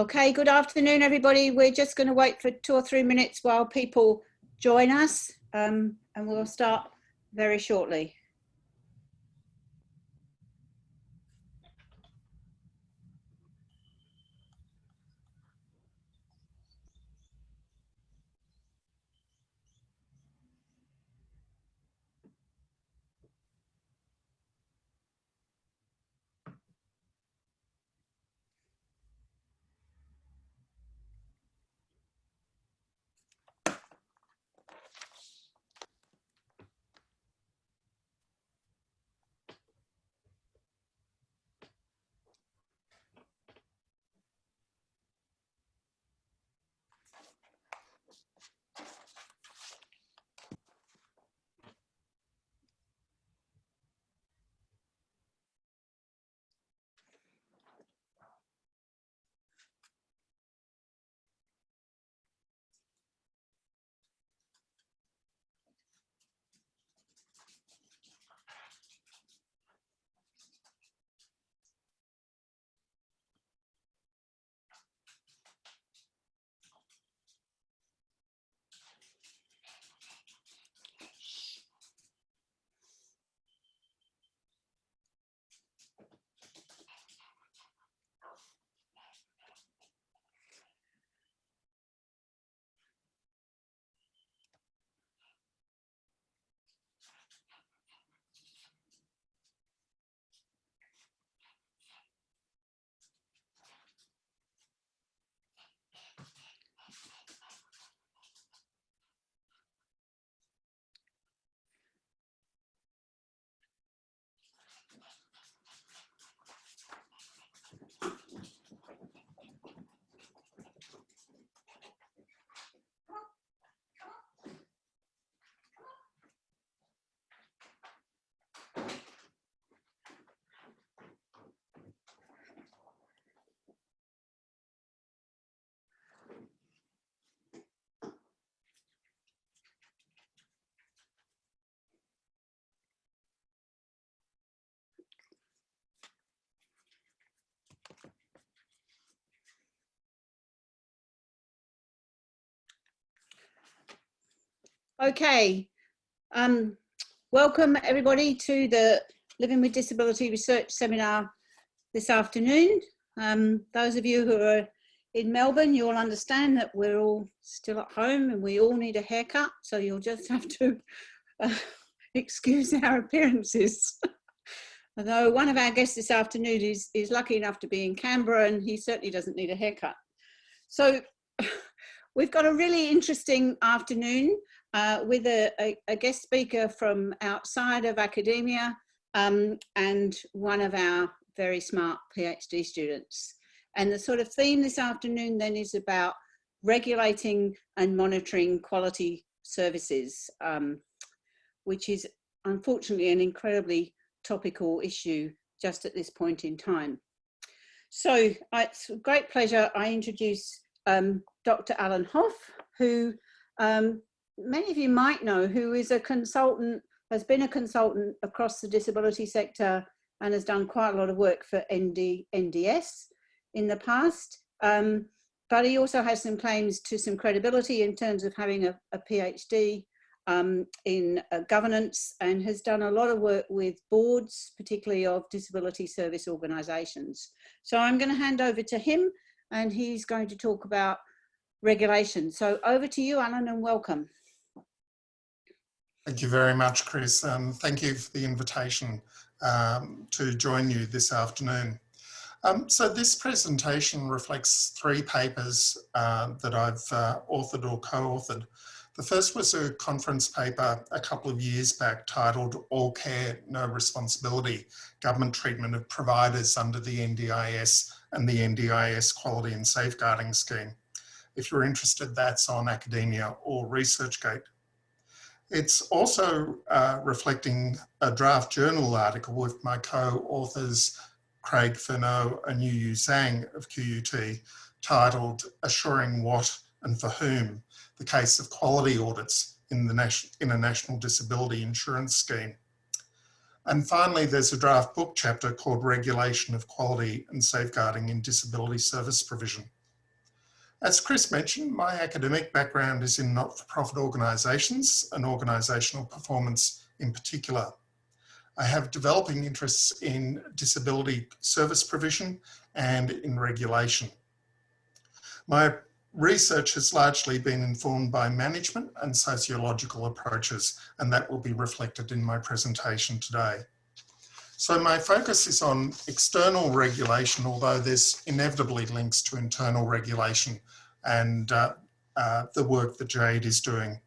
Okay, good afternoon, everybody. We're just going to wait for two or three minutes while people join us um, and we'll start very shortly. Okay, um, welcome everybody to the Living with Disability Research Seminar this afternoon. Um, those of you who are in Melbourne, you'll understand that we're all still at home and we all need a haircut, so you'll just have to uh, excuse our appearances. Although one of our guests this afternoon is, is lucky enough to be in Canberra and he certainly doesn't need a haircut. So we've got a really interesting afternoon uh, with a, a, a, guest speaker from outside of academia um, and one of our very smart PhD students. And the sort of theme this afternoon then is about regulating and monitoring quality services, um, which is unfortunately an incredibly topical issue just at this point in time. So it's a great pleasure I introduce um, Dr. Alan Hough, who um, many of you might know who is a consultant, has been a consultant across the disability sector and has done quite a lot of work for ND, NDS in the past. Um, but he also has some claims to some credibility in terms of having a, a PhD um, in uh, governance and has done a lot of work with boards, particularly of disability service organisations. So I'm going to hand over to him and he's going to talk about regulation. So over to you, Alan, and welcome. Thank you very much, Chris. Um, thank you for the invitation um, to join you this afternoon. Um, so this presentation reflects three papers uh, that I've uh, authored or co-authored. The first was a conference paper a couple of years back titled All Care, No Responsibility, Government Treatment of Providers under the NDIS and the NDIS Quality and Safeguarding Scheme. If you're interested, that's on academia or ResearchGate. It's also uh, reflecting a draft journal article with my co-authors Craig Furneaux and Yu Yu Zhang of QUT titled Assuring What and For Whom, the Case of Quality Audits in the in a National Disability Insurance Scheme. And finally, there's a draft book chapter called Regulation of Quality and Safeguarding in Disability Service Provision. As Chris mentioned, my academic background is in not-for-profit organisations and organisational performance in particular. I have developing interests in disability service provision and in regulation. My research has largely been informed by management and sociological approaches, and that will be reflected in my presentation today. So my focus is on external regulation, although there's inevitably links to internal regulation and uh, uh, the work that Jade is doing.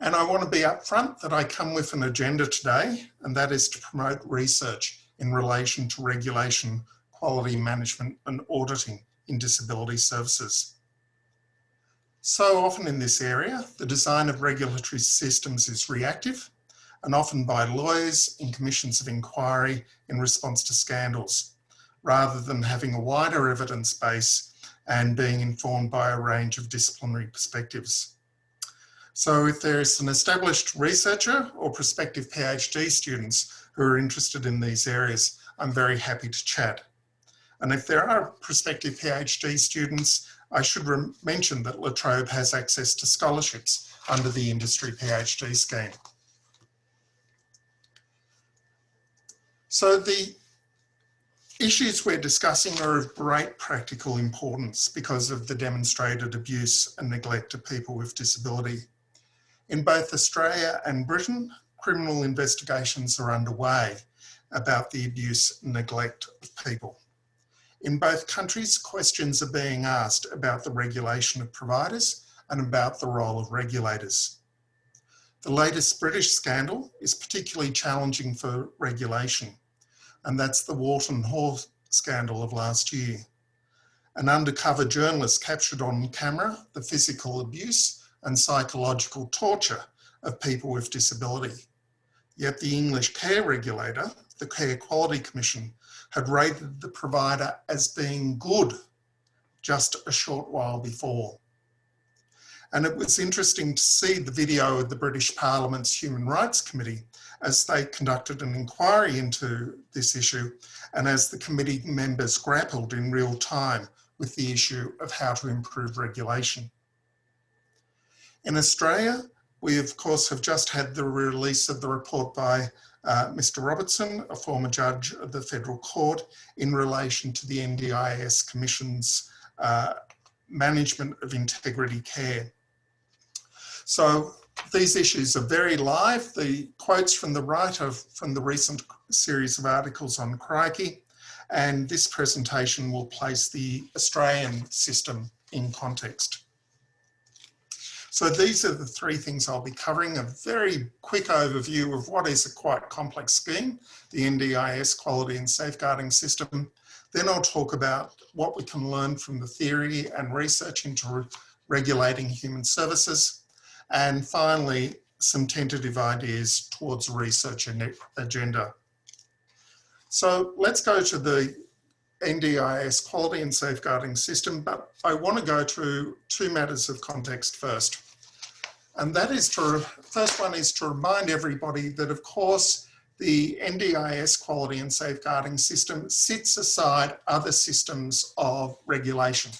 And I want to be upfront that I come with an agenda today, and that is to promote research in relation to regulation, quality management and auditing in disability services. So often in this area, the design of regulatory systems is reactive and often by lawyers in commissions of inquiry in response to scandals, rather than having a wider evidence base and being informed by a range of disciplinary perspectives. So if there is an established researcher or prospective PhD students who are interested in these areas, I'm very happy to chat. And if there are prospective PhD students, I should mention that La Trobe has access to scholarships under the industry PhD scheme. So the issues we're discussing are of great practical importance because of the demonstrated abuse and neglect of people with disability. In both Australia and Britain, criminal investigations are underway about the abuse and neglect of people. In both countries, questions are being asked about the regulation of providers and about the role of regulators. The latest British scandal is particularly challenging for regulation, and that's the Whorlton Hall scandal of last year. An undercover journalist captured on camera the physical abuse and psychological torture of people with disability. Yet the English care regulator, the Care Quality Commission, had rated the provider as being good just a short while before. And it was interesting to see the video of the British Parliament's Human Rights Committee as they conducted an inquiry into this issue and as the committee members grappled in real time with the issue of how to improve regulation. In Australia, we of course have just had the release of the report by uh, Mr Robertson, a former judge of the Federal Court, in relation to the NDIS Commission's uh, management of integrity care. So these issues are very live. The quotes from the writer from the recent series of articles on Crikey, and this presentation will place the Australian system in context. So these are the three things I'll be covering. A very quick overview of what is a quite complex scheme, the NDIS quality and safeguarding system. Then I'll talk about what we can learn from the theory and research into regulating human services. And finally, some tentative ideas towards research agenda. So let's go to the NDIS quality and safeguarding system, but I want to go to two matters of context first. And that is to, first one is to remind everybody that of course the NDIS quality and safeguarding system sits aside other systems of regulation,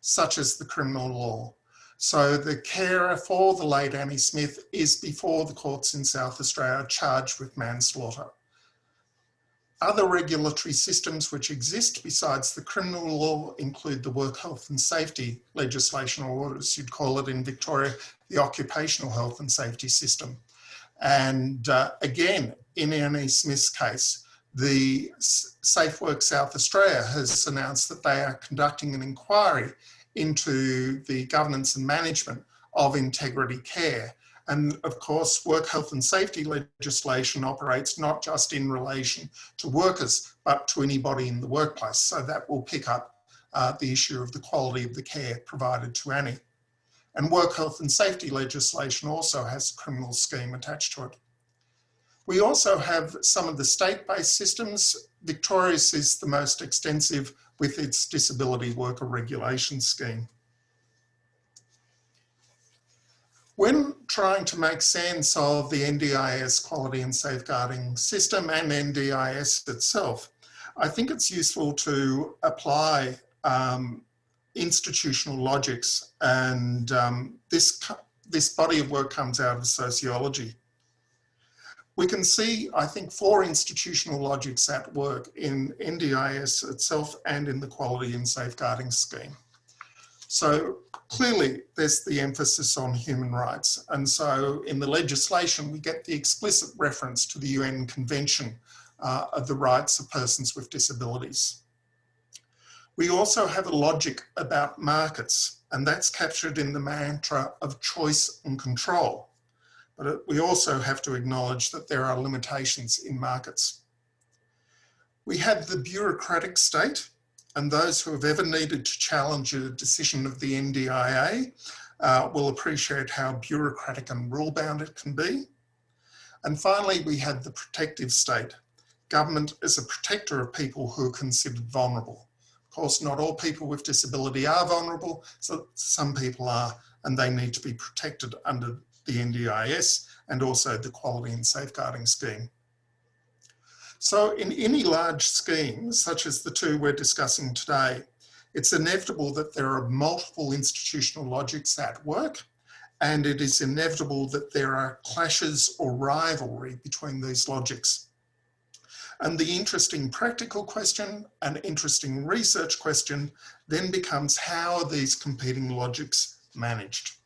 such as the criminal law. So the carer for the late Annie Smith is before the courts in South Australia charged with manslaughter. Other regulatory systems which exist besides the criminal law include the work health and safety legislation, or as you'd call it in Victoria, the occupational health and safety system. And uh, again, in Annie Smith's case, the Safe Work South Australia has announced that they are conducting an inquiry into the governance and management of integrity care. And of course, work health and safety legislation operates not just in relation to workers, but to anybody in the workplace. So that will pick up uh, the issue of the quality of the care provided to Annie. And work health and safety legislation also has a criminal scheme attached to it. We also have some of the state-based systems. Victoria's is the most extensive with its disability worker regulation scheme. When trying to make sense of the NDIS quality and safeguarding system and NDIS itself, I think it's useful to apply um, institutional logics and um, this, this body of work comes out of sociology. We can see, I think, four institutional logics at work in NDIS itself and in the quality and safeguarding scheme. So clearly there's the emphasis on human rights. And so in the legislation, we get the explicit reference to the UN Convention uh, of the Rights of Persons with Disabilities. We also have a logic about markets, and that's captured in the mantra of choice and control. But we also have to acknowledge that there are limitations in markets. We have the bureaucratic state and those who have ever needed to challenge a decision of the NDIA uh, will appreciate how bureaucratic and rule bound it can be. And finally, we have the protective state. Government is a protector of people who are considered vulnerable. Of course, not all people with disability are vulnerable, so some people are, and they need to be protected under the NDIS, and also the quality and safeguarding scheme. So in any large scheme, such as the two we're discussing today, it's inevitable that there are multiple institutional logics at work, and it is inevitable that there are clashes or rivalry between these logics. And the interesting practical question and interesting research question then becomes how are these competing logics managed?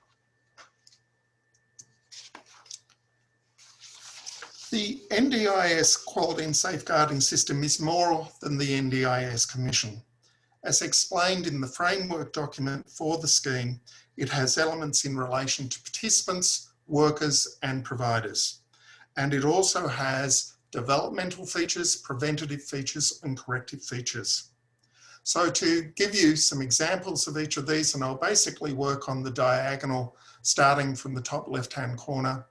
The NDIS quality and safeguarding system is more than the NDIS Commission. As explained in the framework document for the scheme, it has elements in relation to participants, workers and providers. And it also has developmental features, preventative features and corrective features. So to give you some examples of each of these, and I'll basically work on the diagonal starting from the top left-hand corner,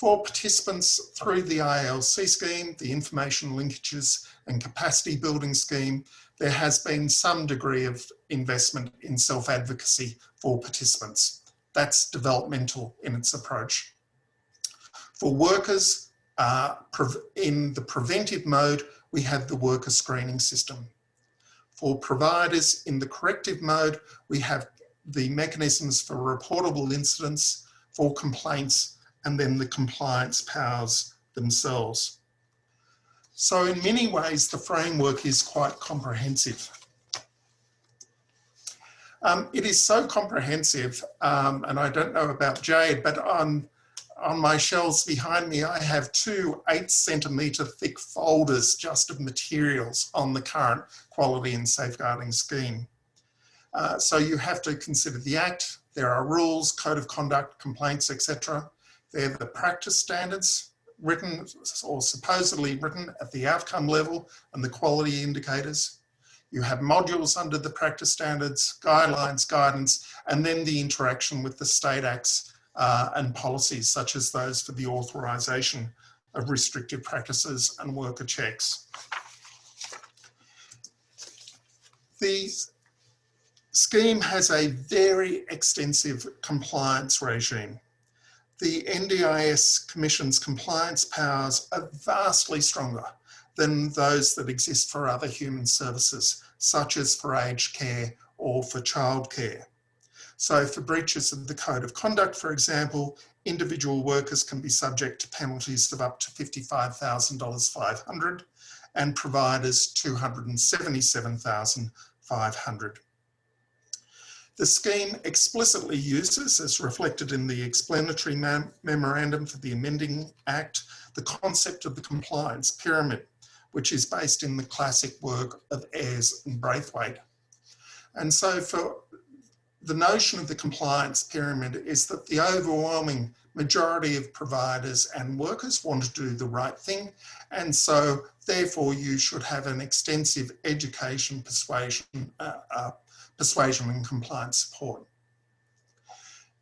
for participants through the ILC scheme, the information linkages and capacity building scheme, there has been some degree of investment in self-advocacy for participants. That's developmental in its approach. For workers, uh, in the preventive mode, we have the worker screening system. For providers in the corrective mode, we have the mechanisms for reportable incidents, for complaints, and then the compliance powers themselves. So in many ways, the framework is quite comprehensive. Um, it is so comprehensive, um, and I don't know about Jade, but on, on my shelves behind me, I have two eight centimetre thick folders just of materials on the current quality and safeguarding scheme. Uh, so you have to consider the Act, there are rules, code of conduct, complaints, etc. They're the practice standards written or supposedly written at the outcome level and the quality indicators. You have modules under the practice standards, guidelines, guidance, and then the interaction with the state acts uh, and policies such as those for the authorization of restrictive practices and worker checks. The scheme has a very extensive compliance regime the NDIS Commission's compliance powers are vastly stronger than those that exist for other human services, such as for aged care or for childcare. So for breaches of the Code of Conduct, for example, individual workers can be subject to penalties of up to $55,500 and providers 277,500. The scheme explicitly uses, as reflected in the explanatory mem memorandum for the amending act, the concept of the compliance pyramid, which is based in the classic work of Ayres and Braithwaite. And so for the notion of the compliance pyramid is that the overwhelming majority of providers and workers want to do the right thing. And so therefore you should have an extensive education persuasion uh, uh, persuasion and compliance support.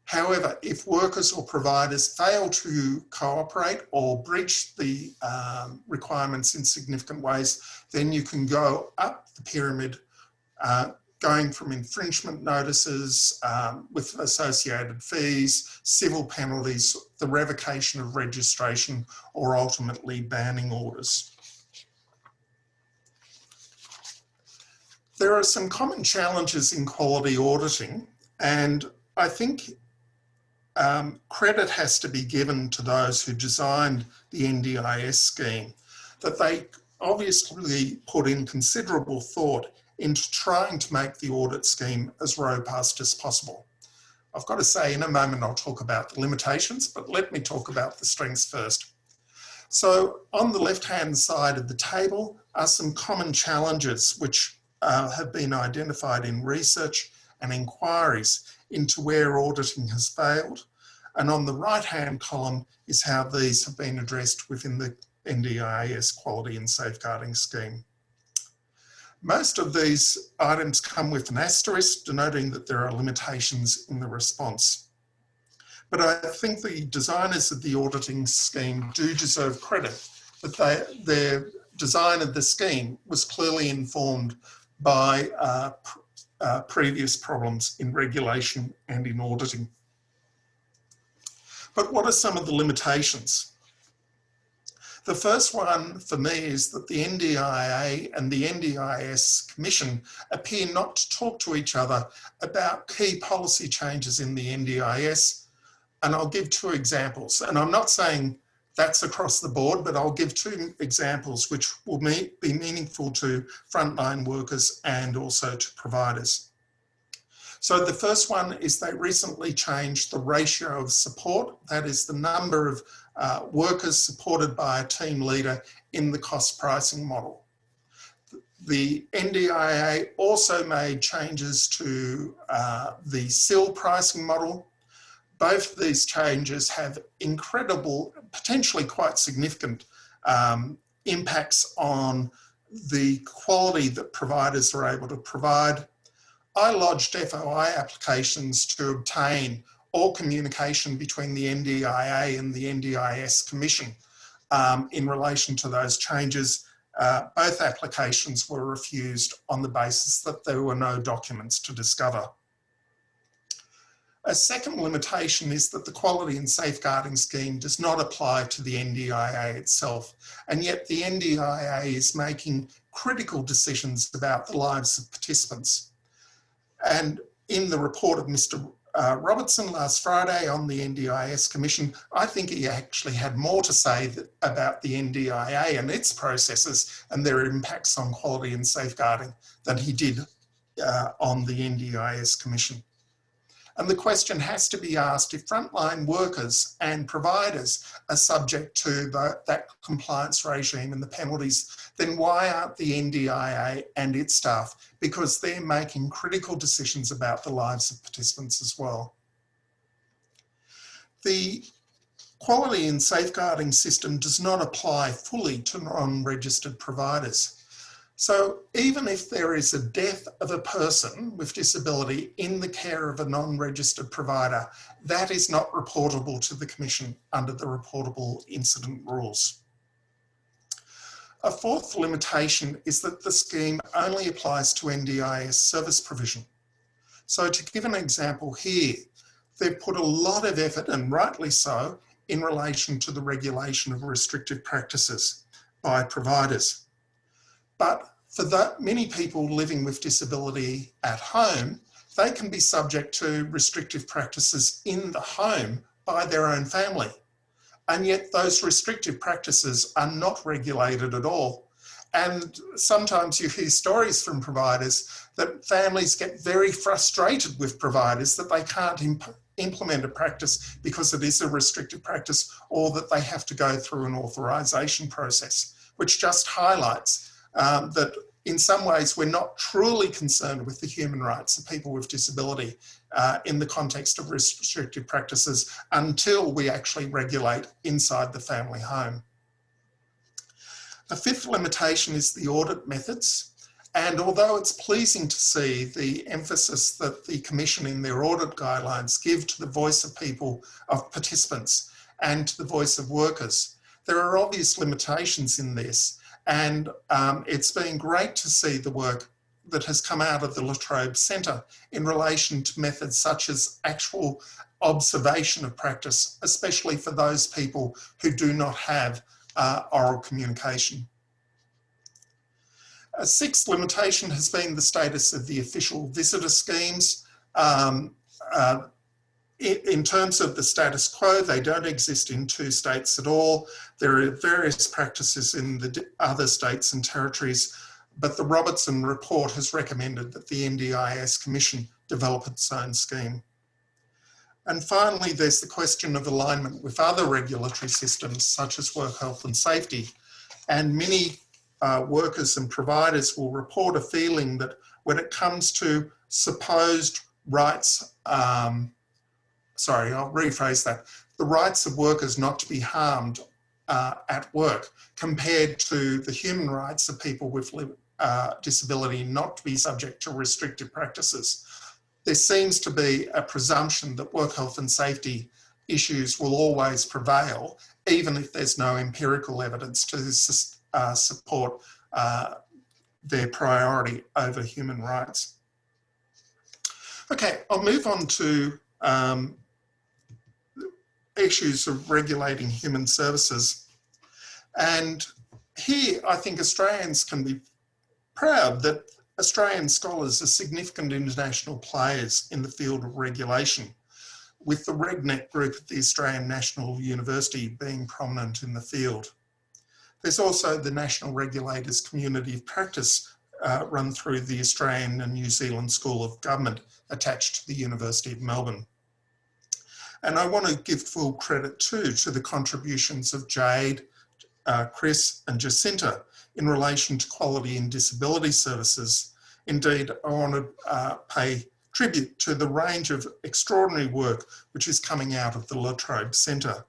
However, if workers or providers fail to cooperate or breach the um, requirements in significant ways, then you can go up the pyramid, uh, going from infringement notices um, with associated fees, civil penalties, the revocation of registration, or ultimately banning orders. There are some common challenges in quality auditing and I think um, credit has to be given to those who designed the NDIS scheme, that they obviously put in considerable thought into trying to make the audit scheme as robust as possible. I've got to say in a moment I'll talk about the limitations, but let me talk about the strengths first. So on the left-hand side of the table are some common challenges which uh, have been identified in research and inquiries into where auditing has failed. And on the right-hand column is how these have been addressed within the NDIS quality and safeguarding scheme. Most of these items come with an asterisk denoting that there are limitations in the response. But I think the designers of the auditing scheme do deserve credit that they, their design of the scheme was clearly informed by uh, uh, previous problems in regulation and in auditing. But what are some of the limitations? The first one for me is that the NDIA and the NDIS Commission appear not to talk to each other about key policy changes in the NDIS. And I'll give two examples. And I'm not saying that's across the board, but I'll give two examples which will be meaningful to frontline workers and also to providers. So the first one is they recently changed the ratio of support, that is the number of uh, workers supported by a team leader in the cost pricing model. The NDIA also made changes to uh, the SIL pricing model both these changes have incredible, potentially quite significant um, impacts on the quality that providers are able to provide. I lodged FOI applications to obtain all communication between the NDIA and the NDIS Commission um, in relation to those changes. Uh, both applications were refused on the basis that there were no documents to discover. A second limitation is that the quality and safeguarding scheme does not apply to the NDIA itself. And yet the NDIA is making critical decisions about the lives of participants. And in the report of Mr. Uh, Robertson last Friday on the NDIS Commission, I think he actually had more to say that, about the NDIA and its processes and their impacts on quality and safeguarding than he did uh, on the NDIS Commission. And the question has to be asked if frontline workers and providers are subject to the, that compliance regime and the penalties, then why aren't the NDIA and its staff? Because they're making critical decisions about the lives of participants as well. The quality and safeguarding system does not apply fully to non-registered providers. So even if there is a death of a person with disability in the care of a non-registered provider, that is not reportable to the Commission under the reportable incident rules. A fourth limitation is that the scheme only applies to NDIS service provision. So to give an example here, they've put a lot of effort, and rightly so, in relation to the regulation of restrictive practices by providers. But for that, many people living with disability at home, they can be subject to restrictive practices in the home by their own family. And yet those restrictive practices are not regulated at all. And sometimes you hear stories from providers that families get very frustrated with providers that they can't imp implement a practice because it is a restrictive practice or that they have to go through an authorization process, which just highlights um, that in some ways we're not truly concerned with the human rights of people with disability uh, in the context of restrictive practices until we actually regulate inside the family home. The fifth limitation is the audit methods. And although it's pleasing to see the emphasis that the Commission in their audit guidelines give to the voice of people, of participants, and to the voice of workers, there are obvious limitations in this and um, it's been great to see the work that has come out of the La Trobe Centre in relation to methods such as actual observation of practice, especially for those people who do not have uh, oral communication. A sixth limitation has been the status of the official visitor schemes. Um, uh, in, terms of the status quo, they don't exist in two states at all. There are various practices in the other states and territories, but the Robertson report has recommended that the NDIS Commission develop its own scheme. And finally, there's the question of alignment with other regulatory systems such as work health and safety. And many uh, workers and providers will report a feeling that when it comes to supposed rights, um, sorry, I'll rephrase that, the rights of workers not to be harmed uh, at work compared to the human rights of people with uh, disability not to be subject to restrictive practices. There seems to be a presumption that work health and safety issues will always prevail, even if there's no empirical evidence to uh, support uh, their priority over human rights. Okay, I'll move on to um, issues of regulating human services. And here, I think Australians can be proud that Australian scholars are significant international players in the field of regulation, with the RegNet group at the Australian National University being prominent in the field. There's also the National Regulators Community of Practice uh, run through the Australian and New Zealand School of Government attached to the University of Melbourne. And I want to give full credit too to the contributions of Jade, uh, Chris and Jacinta in relation to quality and disability services. Indeed, I want to uh, pay tribute to the range of extraordinary work which is coming out of the La Trobe Centre.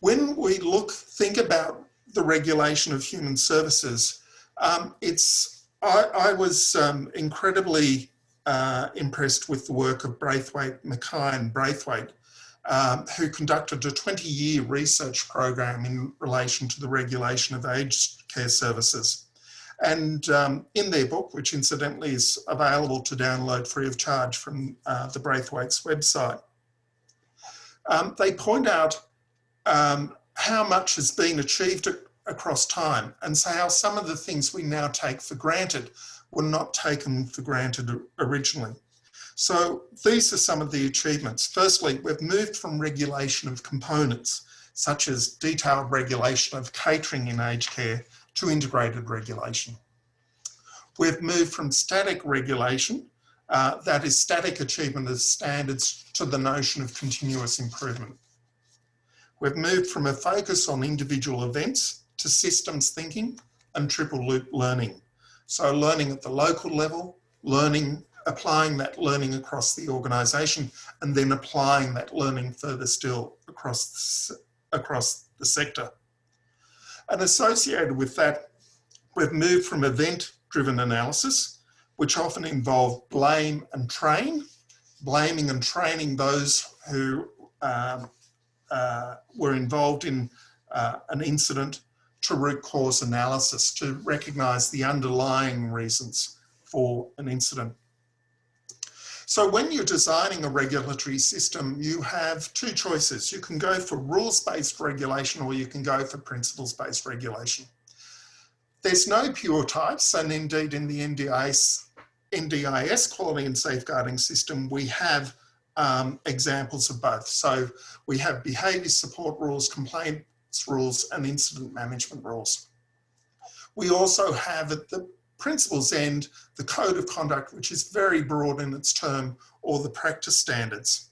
When we look, think about the regulation of human services, um, it's, I, I was um, incredibly uh, impressed with the work of Braithwaite, Makkai and Braithwaite, um, who conducted a 20 year research program in relation to the regulation of aged care services. And um, in their book, which incidentally is available to download free of charge from uh, the Braithwaite's website, um, they point out um, how much has been achieved across time and so how some of the things we now take for granted were not taken for granted originally. So these are some of the achievements. Firstly, we've moved from regulation of components, such as detailed regulation of catering in aged care to integrated regulation. We've moved from static regulation, uh, that is static achievement of standards, to the notion of continuous improvement. We've moved from a focus on individual events to systems thinking and triple loop learning. So learning at the local level, learning, applying that learning across the organisation, and then applying that learning further still across, across the sector. And associated with that, we've moved from event-driven analysis, which often involve blame and train, blaming and training those who um, uh, were involved in uh, an incident to root cause analysis to recognize the underlying reasons for an incident. So when you're designing a regulatory system, you have two choices. You can go for rules-based regulation or you can go for principles-based regulation. There's no pure types and indeed in the NDIS, NDIS quality and safeguarding system, we have um, examples of both. So we have behaviour support rules, complaint rules and incident management rules. We also have at the principles end the code of conduct, which is very broad in its term, or the practice standards.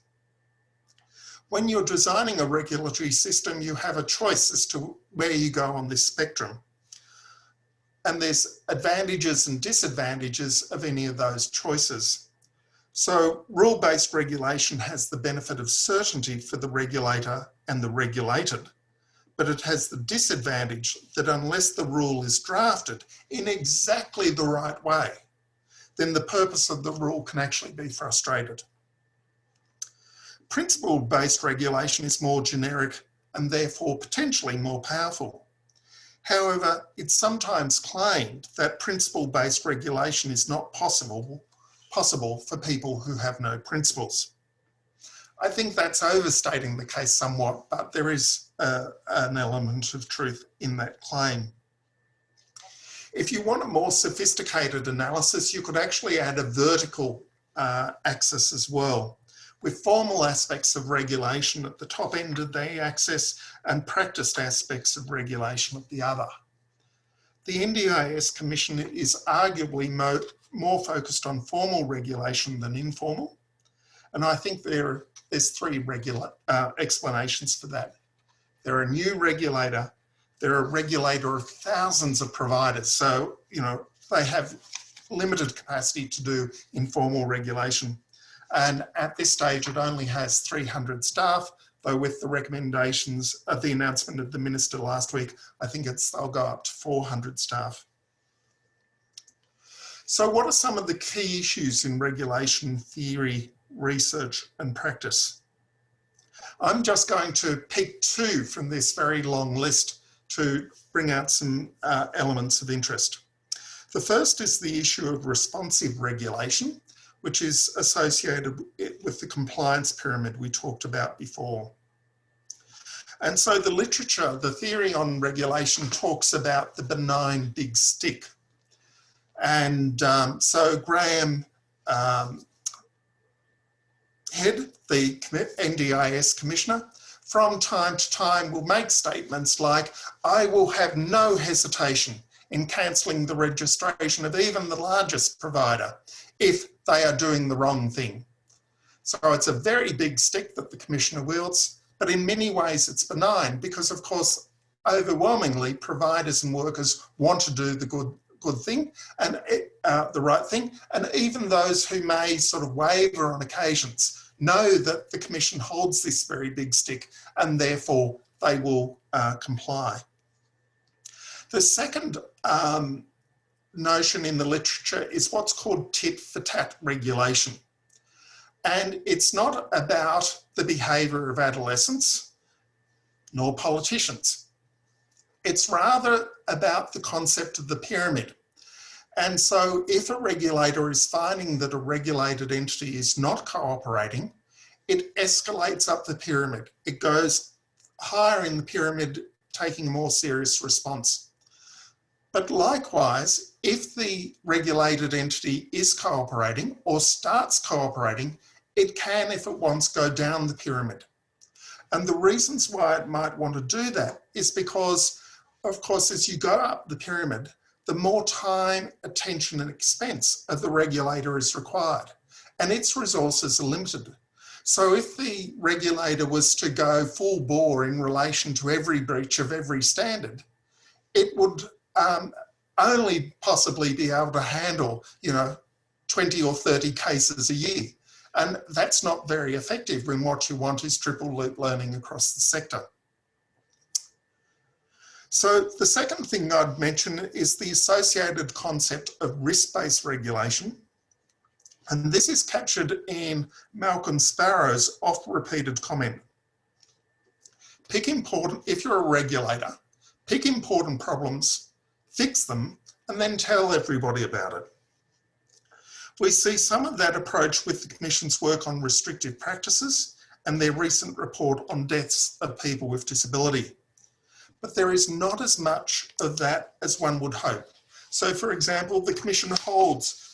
When you're designing a regulatory system, you have a choice as to where you go on this spectrum. And there's advantages and disadvantages of any of those choices. So rule-based regulation has the benefit of certainty for the regulator and the regulated but it has the disadvantage that unless the rule is drafted in exactly the right way, then the purpose of the rule can actually be frustrated. Principle-based regulation is more generic and therefore potentially more powerful. However, it's sometimes claimed that principle-based regulation is not possible, possible for people who have no principles. I think that's overstating the case somewhat, but there is uh, an element of truth in that claim. If you want a more sophisticated analysis, you could actually add a vertical uh, axis as well with formal aspects of regulation at the top end of the axis and practiced aspects of regulation at the other. The NDIS Commission is arguably mo more focused on formal regulation than informal. And I think there, there's three regular, uh, explanations for that. They're a new regulator, they're a regulator of thousands of providers. So, you know, they have limited capacity to do informal regulation. And at this stage, it only has 300 staff, though with the recommendations of the announcement of the minister last week, I think it's they'll go up to 400 staff. So what are some of the key issues in regulation theory, research and practice? I'm just going to pick two from this very long list to bring out some uh, elements of interest. The first is the issue of responsive regulation, which is associated with the compliance pyramid we talked about before. And so the literature, the theory on regulation talks about the benign big stick. And um, so Graeme um, Head, the NDIS commissioner, from time to time will make statements like, I will have no hesitation in cancelling the registration of even the largest provider if they are doing the wrong thing. So it's a very big stick that the commissioner wields, but in many ways it's benign because of course, overwhelmingly providers and workers want to do the good good thing and uh, the right thing. And even those who may sort of waver on occasions know that the commission holds this very big stick and therefore they will uh, comply. The second um, notion in the literature is what's called tit for tat regulation. And it's not about the behaviour of adolescents nor politicians. It's rather about the concept of the pyramid. And so if a regulator is finding that a regulated entity is not cooperating, it escalates up the pyramid. It goes higher in the pyramid, taking a more serious response. But likewise, if the regulated entity is cooperating or starts cooperating, it can, if it wants, go down the pyramid. And the reasons why it might want to do that is because, of course, as you go up the pyramid, the more time, attention and expense of the regulator is required and its resources are limited. So if the regulator was to go full bore in relation to every breach of every standard, it would um, only possibly be able to handle, you know, 20 or 30 cases a year. And that's not very effective when what you want is triple loop learning across the sector. So the second thing I'd mention is the associated concept of risk-based regulation. And this is captured in Malcolm Sparrow's oft-repeated comment. Pick important, if you're a regulator, pick important problems fix them, and then tell everybody about it. We see some of that approach with the Commission's work on restrictive practices and their recent report on deaths of people with disability. But there is not as much of that as one would hope. So for example, the Commission holds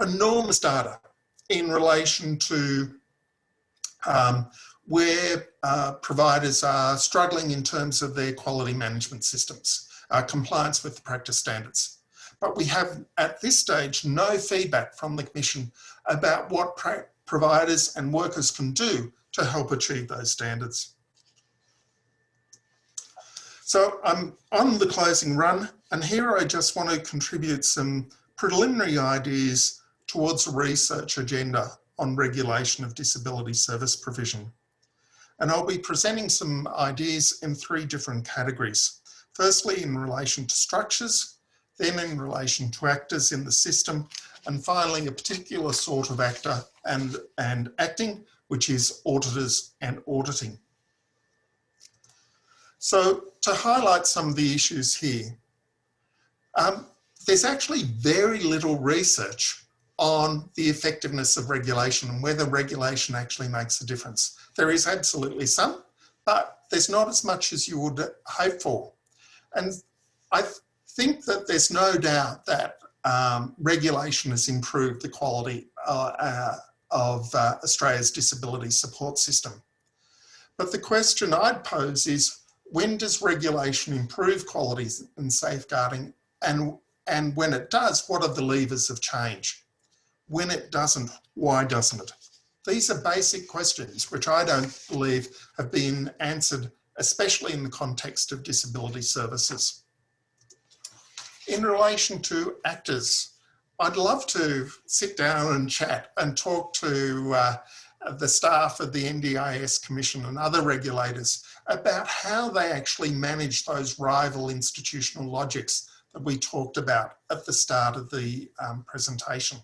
enormous data in relation to um, where uh, providers are struggling in terms of their quality management systems uh, compliance with the practice standards. But we have at this stage no feedback from the Commission about what providers and workers can do to help achieve those standards. So I'm on the closing run and here I just want to contribute some preliminary ideas towards a research agenda on regulation of disability service provision. And I'll be presenting some ideas in three different categories. Firstly, in relation to structures, then in relation to actors in the system, and finally, a particular sort of actor and, and acting, which is auditors and auditing. So to highlight some of the issues here, um, there's actually very little research on the effectiveness of regulation and whether regulation actually makes a difference. There is absolutely some, but there's not as much as you would hope for. And I think that there's no doubt that um, regulation has improved the quality uh, uh, of uh, Australia's disability support system. But the question I'd pose is, when does regulation improve qualities and safeguarding? And, and when it does, what are the levers of change? When it doesn't, why doesn't it? These are basic questions which I don't believe have been answered, especially in the context of disability services. In relation to actors, I'd love to sit down and chat and talk to uh, the staff of the NDIS Commission and other regulators about how they actually manage those rival institutional logics that we talked about at the start of the um, presentation.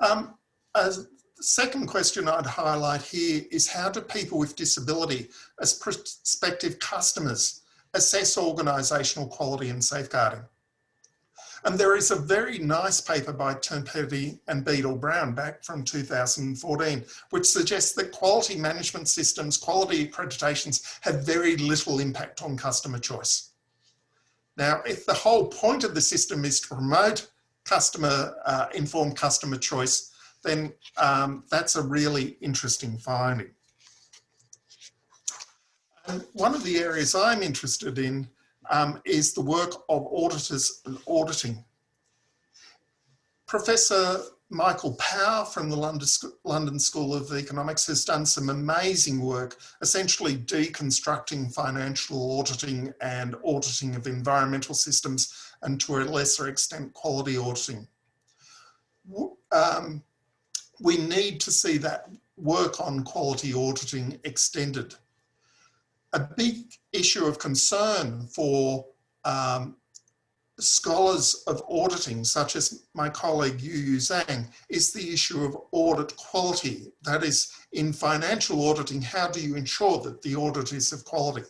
Um, a second question I'd highlight here is how do people with disability as prospective customers assess organisational quality and safeguarding? And there is a very nice paper by Turnpenny and Beadle Brown back from 2014, which suggests that quality management systems, quality accreditations have very little impact on customer choice. Now, if the whole point of the system is to promote customer uh, informed customer choice, then um, that's a really interesting finding. And one of the areas I'm interested in um, is the work of auditors and auditing. Professor Michael Power from the London School of Economics has done some amazing work, essentially deconstructing financial auditing and auditing of environmental systems and to a lesser extent quality auditing. Um, we need to see that work on quality auditing extended a big issue of concern for um, scholars of auditing, such as my colleague Yu Yu Zhang, is the issue of audit quality. That is, in financial auditing, how do you ensure that the audit is of quality?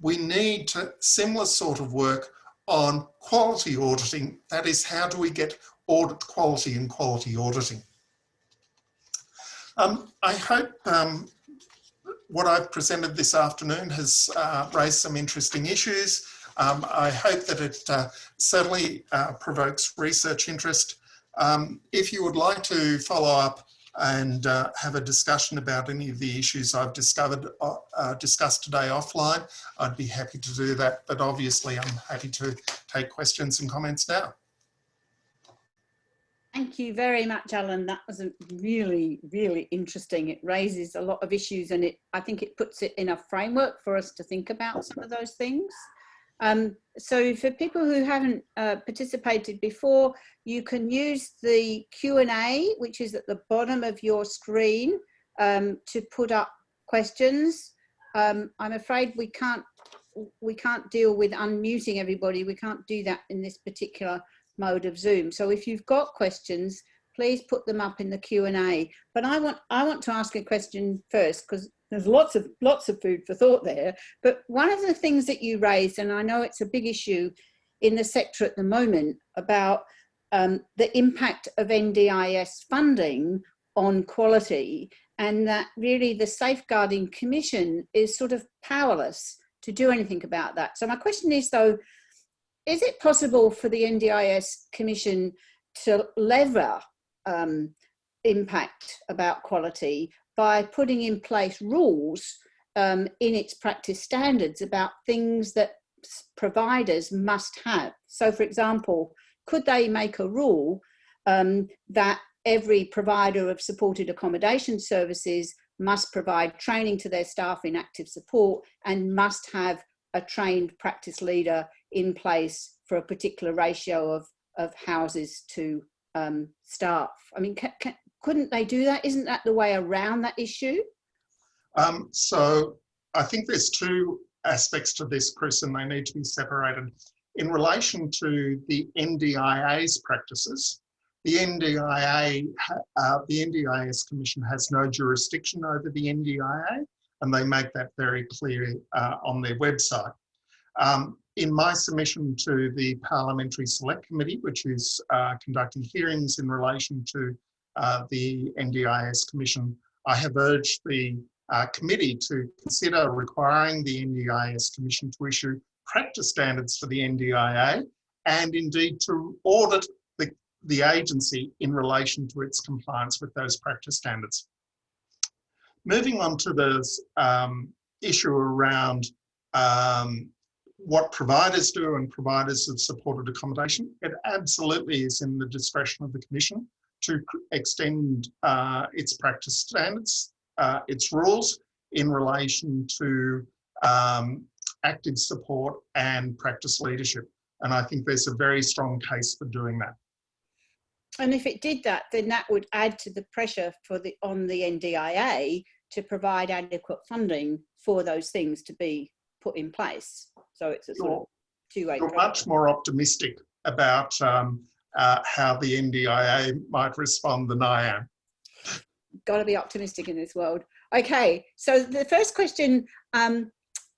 We need to, similar sort of work on quality auditing. That is, how do we get audit quality in quality auditing? Um, I hope um, what I've presented this afternoon has uh, raised some interesting issues. Um, I hope that it uh, certainly uh, provokes research interest. Um, if you would like to follow up and uh, have a discussion about any of the issues I've discovered, uh, uh, discussed today offline, I'd be happy to do that. But obviously I'm happy to take questions and comments now. Thank you very much, Alan. That was really, really interesting. It raises a lot of issues and it, I think it puts it in a framework for us to think about some of those things. Um, so for people who haven't uh, participated before, you can use the Q&A, which is at the bottom of your screen, um, to put up questions. Um, I'm afraid we can't we can't deal with unmuting everybody. We can't do that in this particular mode of Zoom. So if you've got questions, please put them up in the Q&A. But I want, I want to ask a question first because there's lots of, lots of food for thought there. But one of the things that you raised, and I know it's a big issue in the sector at the moment about um, the impact of NDIS funding on quality and that really the Safeguarding Commission is sort of powerless to do anything about that. So my question is though, is it possible for the NDIS Commission to lever um, impact about quality by putting in place rules um, in its practice standards about things that providers must have. So for example, could they make a rule um, that every provider of supported accommodation services must provide training to their staff in active support and must have a trained practice leader in place for a particular ratio of, of houses to um, staff. I mean, couldn't they do that? Isn't that the way around that issue? Um, so I think there's two aspects to this, Chris, and they need to be separated. In relation to the NDIA's practices, the NDIA, uh, the NDIS Commission has no jurisdiction over the NDIA, and they make that very clear uh, on their website. Um, in my submission to the Parliamentary Select Committee, which is uh, conducting hearings in relation to uh, the NDIS Commission, I have urged the uh, committee to consider requiring the NDIS Commission to issue practice standards for the NDIA and indeed to audit the, the agency in relation to its compliance with those practice standards. Moving on to the um, issue around um, what providers do and providers of supported accommodation, it absolutely is in the discretion of the Commission to extend uh, its practice standards, uh, its rules in relation to um, active support and practice leadership. And I think there's a very strong case for doing that. And if it did that, then that would add to the pressure for the on the NDIA to provide adequate funding for those things to be put in place. So it's a sort of two-way. You're much more optimistic about um, uh, how the NDIA might respond than I am. Got to be optimistic in this world. Okay, so the first question um,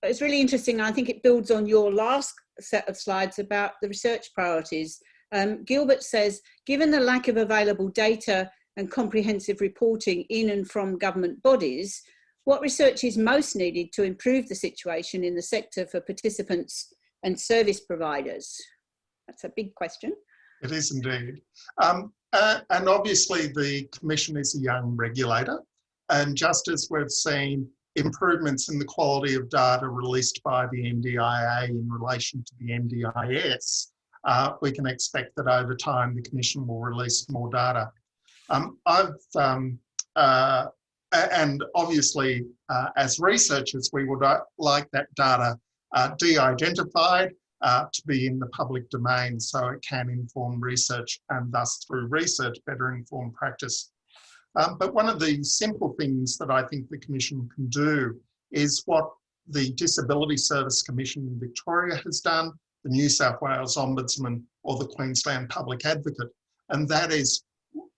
is really interesting. I think it builds on your last set of slides about the research priorities. Um, Gilbert says, given the lack of available data and comprehensive reporting in and from government bodies, what research is most needed to improve the situation in the sector for participants and service providers? That's a big question. It is indeed. Um, uh, and obviously the Commission is a young regulator. And just as we've seen improvements in the quality of data released by the NDIA in relation to the NDIS, uh, we can expect that over time the Commission will release more data. Um, I've, um, uh, and obviously uh, as researchers, we would uh, like that data uh, de-identified uh, to be in the public domain so it can inform research and thus through research better inform practice. Um, but one of the simple things that I think the Commission can do is what the Disability Service Commission in Victoria has done, the New South Wales Ombudsman or the Queensland Public Advocate, and that is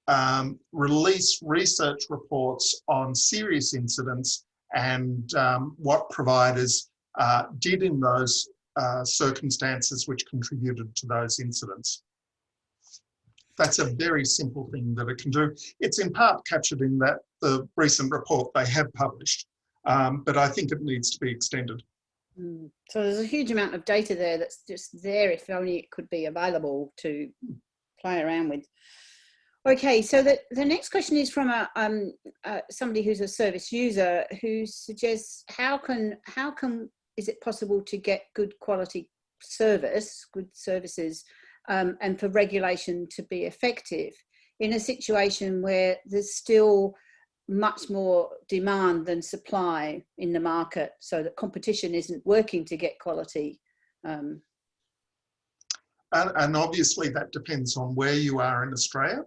um, release research reports on serious incidents and um, what providers uh, did in those uh, circumstances which contributed to those incidents. That's a very simple thing that it can do. It's in part captured in that the recent report they have published, um, but I think it needs to be extended. Mm. So there's a huge amount of data there that's just there if only it could be available to play around with. Okay, so the, the next question is from a, um, uh, somebody who's a service user who suggests how can, how can, is it possible to get good quality service, good services um, and for regulation to be effective in a situation where there's still much more demand than supply in the market so that competition isn't working to get quality um. and, and, obviously that depends on where you are in Australia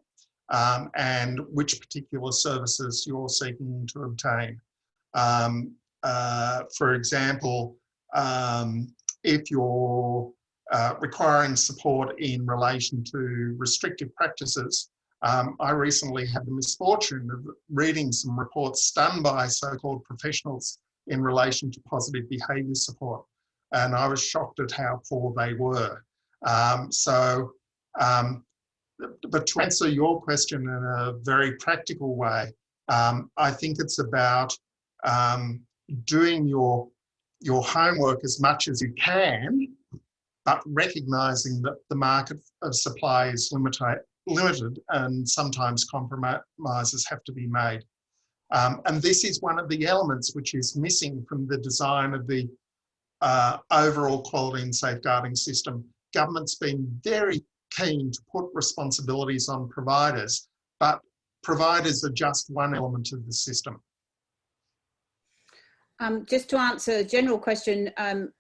um, and which particular services you're seeking to obtain. Um, uh, for example, um, if you're uh, requiring support in relation to restrictive practices. Um, I recently had the misfortune of reading some reports done by so-called professionals in relation to positive behaviour support. And I was shocked at how poor they were. Um, so, um, but to answer your question in a very practical way, um, I think it's about um, doing your, your homework as much as you can but recognizing that the market of supply is limited, limited and sometimes compromises have to be made. Um, and this is one of the elements which is missing from the design of the uh, overall quality and safeguarding system. Government's been very keen to put responsibilities on providers, but providers are just one element of the system. Um, just to answer a general question, um,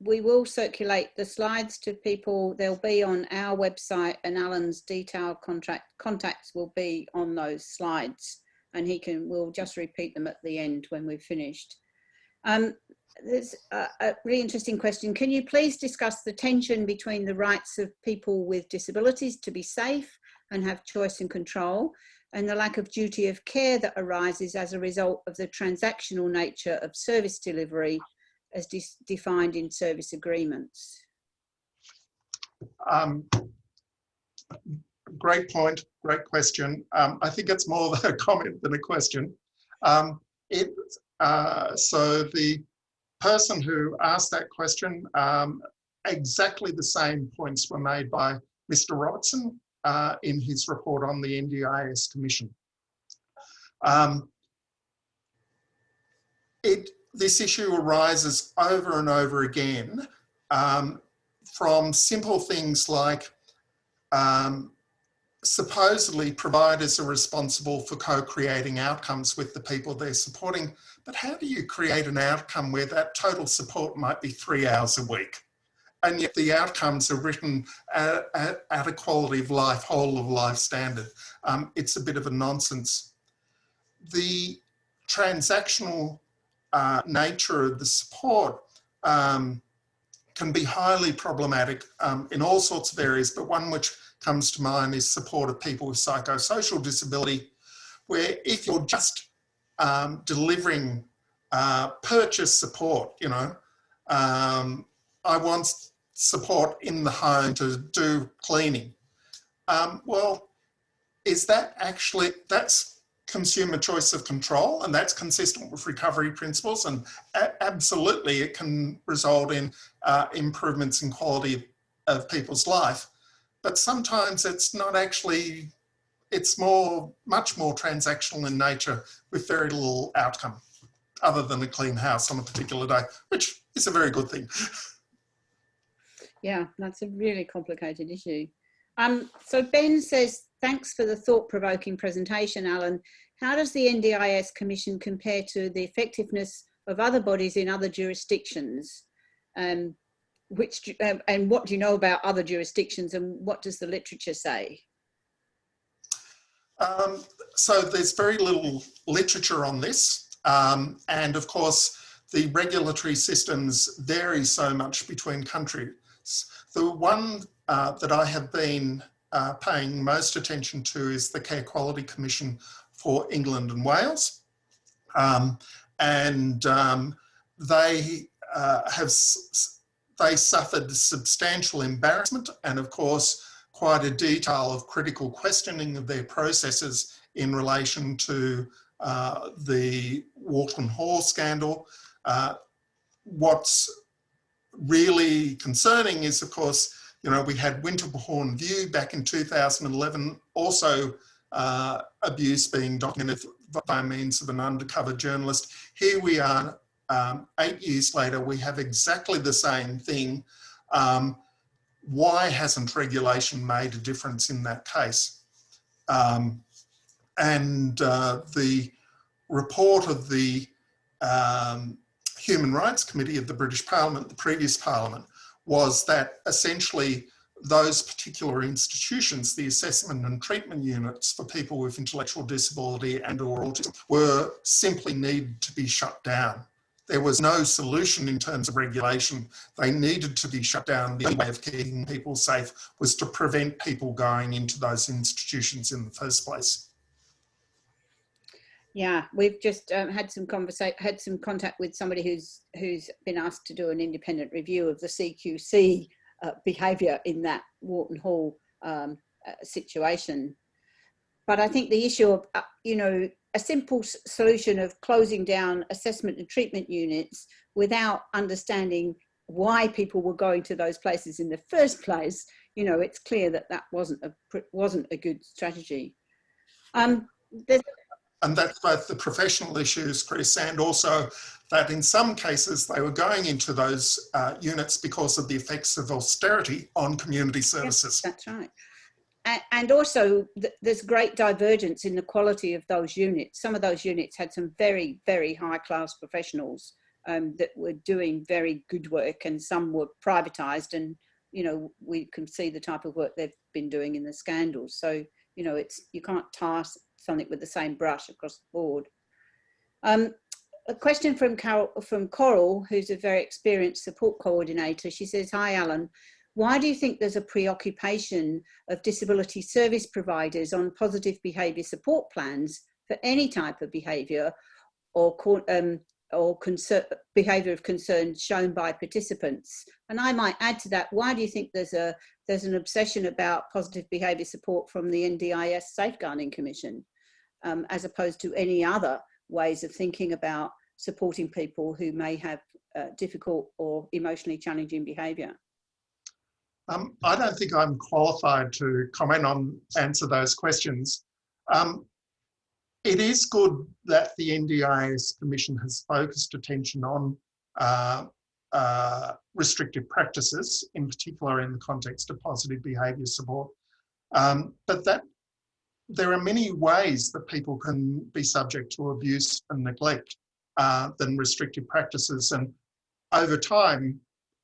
we will circulate the slides to people. They'll be on our website and Alan's detailed contract contacts will be on those slides and he can, we'll just repeat them at the end when we've finished. Um, there's a, a, really interesting question. Can you please discuss the tension between the rights of people with disabilities to be safe and have choice and control and the lack of duty of care that arises as a result of the transactional nature of service delivery as de defined in service agreements? Um, great point, great question. Um, I think it's more of a comment than a question. Um, it, uh, so the person who asked that question, um, exactly the same points were made by Mr. Robertson uh, in his report on the NDIS Commission. Um, it, this issue arises over and over again um, from simple things like um, supposedly providers are responsible for co-creating outcomes with the people they're supporting, but how do you create an outcome where that total support might be three hours a week? And yet the outcomes are written at, at, at a quality of life, whole of life standard. Um, it's a bit of a nonsense. The transactional uh, nature of the support um, can be highly problematic um, in all sorts of areas, but one which comes to mind is support of people with psychosocial disability, where if you're just um, delivering uh, purchase support, you know, um, I want support in the home to do cleaning. Um, well, is that actually, that's consumer choice of control and that's consistent with recovery principles and absolutely it can result in uh, improvements in quality of people's life but sometimes it's not actually, it's more, much more transactional in nature with very little outcome other than a clean house on a particular day, which is a very good thing. Yeah, that's a really complicated issue. Um, so Ben says, thanks for the thought-provoking presentation, Alan. How does the NDIS Commission compare to the effectiveness of other bodies in other jurisdictions? Um, which um, and what do you know about other jurisdictions and what does the literature say? Um, so there's very little literature on this. Um, and of course, the regulatory systems vary so much between countries. The one uh, that I have been uh, paying most attention to is the Care Quality Commission for England and Wales. Um, and um, they uh, have they suffered substantial embarrassment and of course quite a detail of critical questioning of their processes in relation to uh, the Whorlton Hall scandal. Uh, what's really concerning is of course, you know, we had Winterbourne View back in 2011, also uh, abuse being documented by means of an undercover journalist. Here we are um, eight years later, we have exactly the same thing. Um, why hasn't regulation made a difference in that case? Um, and uh, the report of the um, Human Rights Committee of the British Parliament, the previous Parliament, was that essentially those particular institutions, the assessment and treatment units for people with intellectual disability and or autism were simply needed to be shut down. There was no solution in terms of regulation. They needed to be shut down. The only way of keeping people safe was to prevent people going into those institutions in the first place. Yeah, we've just um, had some conversation, had some contact with somebody who's who's been asked to do an independent review of the CQC uh, behaviour in that Whorlton Hall um, uh, situation. But I think the issue of, uh, you know, a simple solution of closing down assessment and treatment units without understanding why people were going to those places in the first place, you know, it's clear that that wasn't a wasn't a good strategy. Um, and that's both the professional issues, Chris, and also that in some cases they were going into those uh, units because of the effects of austerity on community services. Yes, that's right and also there's great divergence in the quality of those units. Some of those units had some very, very high class professionals um, that were doing very good work and some were privatized and, you know, we can see the type of work they've been doing in the scandals. So, you know, it's, you can't tar something with the same brush across the board. Um, a question from Carol, from Coral, who's a very experienced support coordinator. She says, hi, Alan. Why do you think there's a preoccupation of disability service providers on positive behaviour support plans for any type of behaviour or, um, or behaviour of concern shown by participants? And I might add to that, why do you think there's, a, there's an obsession about positive behaviour support from the NDIS Safeguarding Commission um, as opposed to any other ways of thinking about supporting people who may have uh, difficult or emotionally challenging behaviour? Um, I don't think I'm qualified to comment on answer those questions. Um, it is good that the NDIS Commission has focused attention on uh, uh, restrictive practices, in particular in the context of positive behaviour support. Um, but that there are many ways that people can be subject to abuse and neglect uh, than restrictive practices. And over time,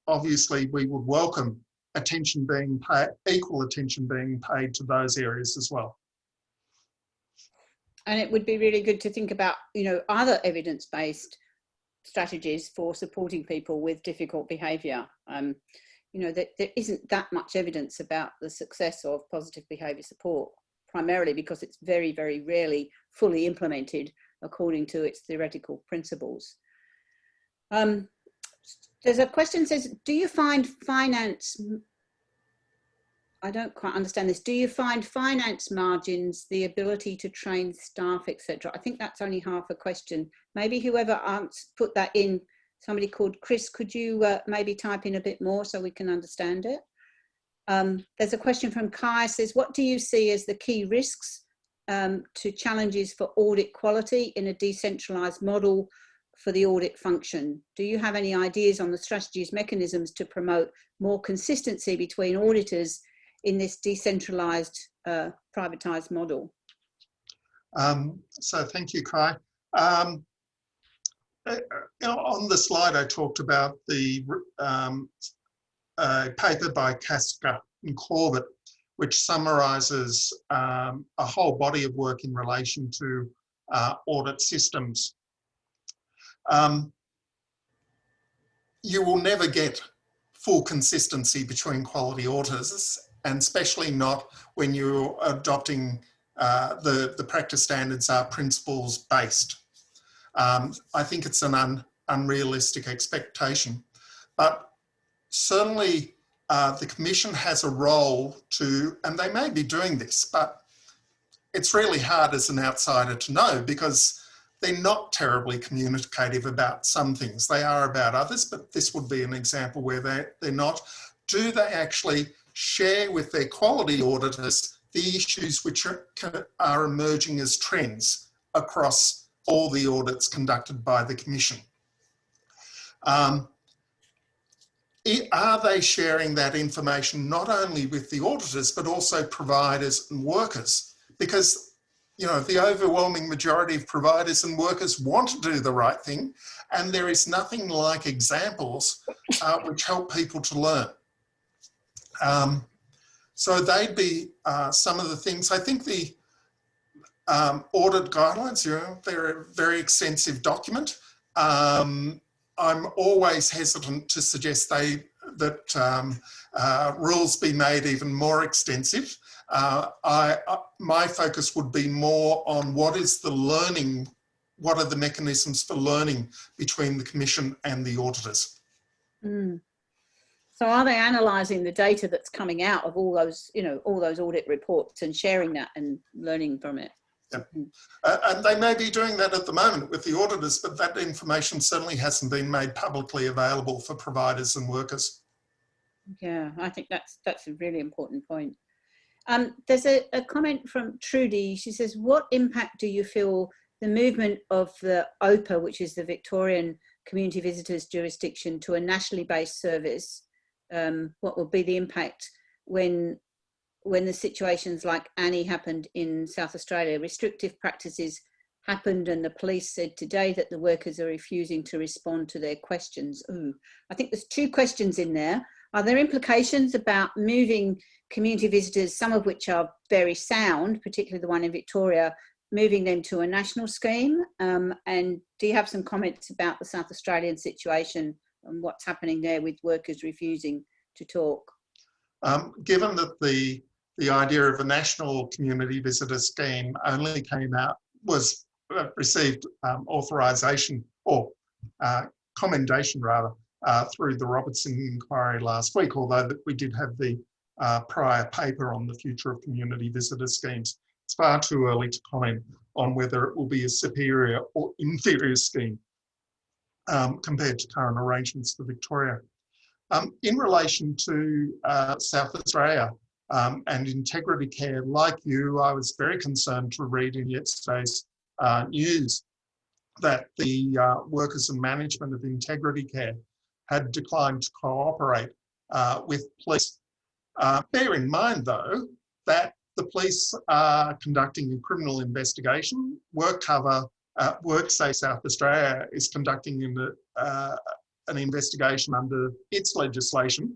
obviously, we would welcome attention being paid, equal attention being paid to those areas as well. And it would be really good to think about, you know, other evidence-based strategies for supporting people with difficult behaviour. Um, you know, that there isn't that much evidence about the success of positive behaviour support, primarily because it's very, very rarely fully implemented according to its theoretical principles. Um, there's a question says, do you find finance, I don't quite understand this, do you find finance margins, the ability to train staff, etc.? I think that's only half a question. Maybe whoever put that in, somebody called Chris, could you uh, maybe type in a bit more so we can understand it? Um, there's a question from Kai says, what do you see as the key risks um, to challenges for audit quality in a decentralized model for the audit function? Do you have any ideas on the strategies mechanisms to promote more consistency between auditors in this decentralized uh, privatized model? Um, so thank you, Kai. Um, uh, on the slide, I talked about the um, uh, paper by Castka and Corbett, which summarizes um, a whole body of work in relation to uh, audit systems. Um, you will never get full consistency between quality auditors, and especially not when you're adopting uh, the, the practice standards are principles based. Um, I think it's an un, unrealistic expectation, but certainly uh, the Commission has a role to, and they may be doing this, but it's really hard as an outsider to know because they're not terribly communicative about some things. They are about others, but this would be an example where they, they're not. Do they actually share with their quality auditors the issues which are, are emerging as trends across all the audits conducted by the Commission? Um, are they sharing that information not only with the auditors, but also providers and workers? Because, you know, the overwhelming majority of providers and workers want to do the right thing, and there is nothing like examples uh, which help people to learn. Um, so they'd be uh, some of the things. I think the um, audit guidelines, you know, they're a very extensive document. Um, I'm always hesitant to suggest they that um, uh, rules be made even more extensive. Uh, I, uh, my focus would be more on what is the learning, what are the mechanisms for learning between the Commission and the auditors. Mm. So are they analysing the data that's coming out of all those, you know, all those audit reports and sharing that and learning from it? Yeah. Uh, and they may be doing that at the moment with the auditors, but that information certainly hasn't been made publicly available for providers and workers. Yeah, I think that's that's a really important point. Um, there's a, a comment from Trudy. She says, what impact do you feel the movement of the OPA, which is the Victorian Community Visitors Jurisdiction, to a nationally based service, um, what will be the impact when when the situations like Annie happened in South Australia, restrictive practices happened and the police said today that the workers are refusing to respond to their questions. Ooh, I think there's two questions in there. Are there implications about moving community visitors, some of which are very sound, particularly the one in Victoria, moving them to a national scheme? Um, and do you have some comments about the South Australian situation and what's happening there with workers refusing to talk? Um, given that the the idea of a national community visitor scheme only came out, was uh, received um, authorisation or uh, commendation rather uh, through the Robertson inquiry last week, although we did have the uh, prior paper on the future of community visitor schemes. It's far too early to comment on whether it will be a superior or inferior scheme. um, compared to current arrangements for Victoria. Um, in relation to uh, South Australia um, and integrity care, like you, I was very concerned to read in yesterday's uh, news that the uh, workers and management of integrity care had declined to cooperate uh, with police. Uh, bear in mind though, that the police are conducting a criminal investigation. WorkCover, uh, WorkSafe South Australia is conducting an, uh, an investigation under its legislation.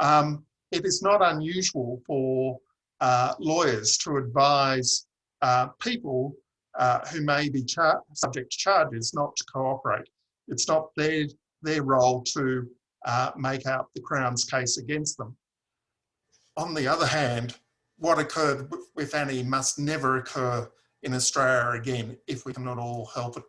Um, it is not unusual for uh, lawyers to advise uh, people uh, who may be subject to charges not to cooperate. It's not their, their role to uh, make out the Crown's case against them. On the other hand, what occurred with Annie must never occur in Australia again if we cannot all help it.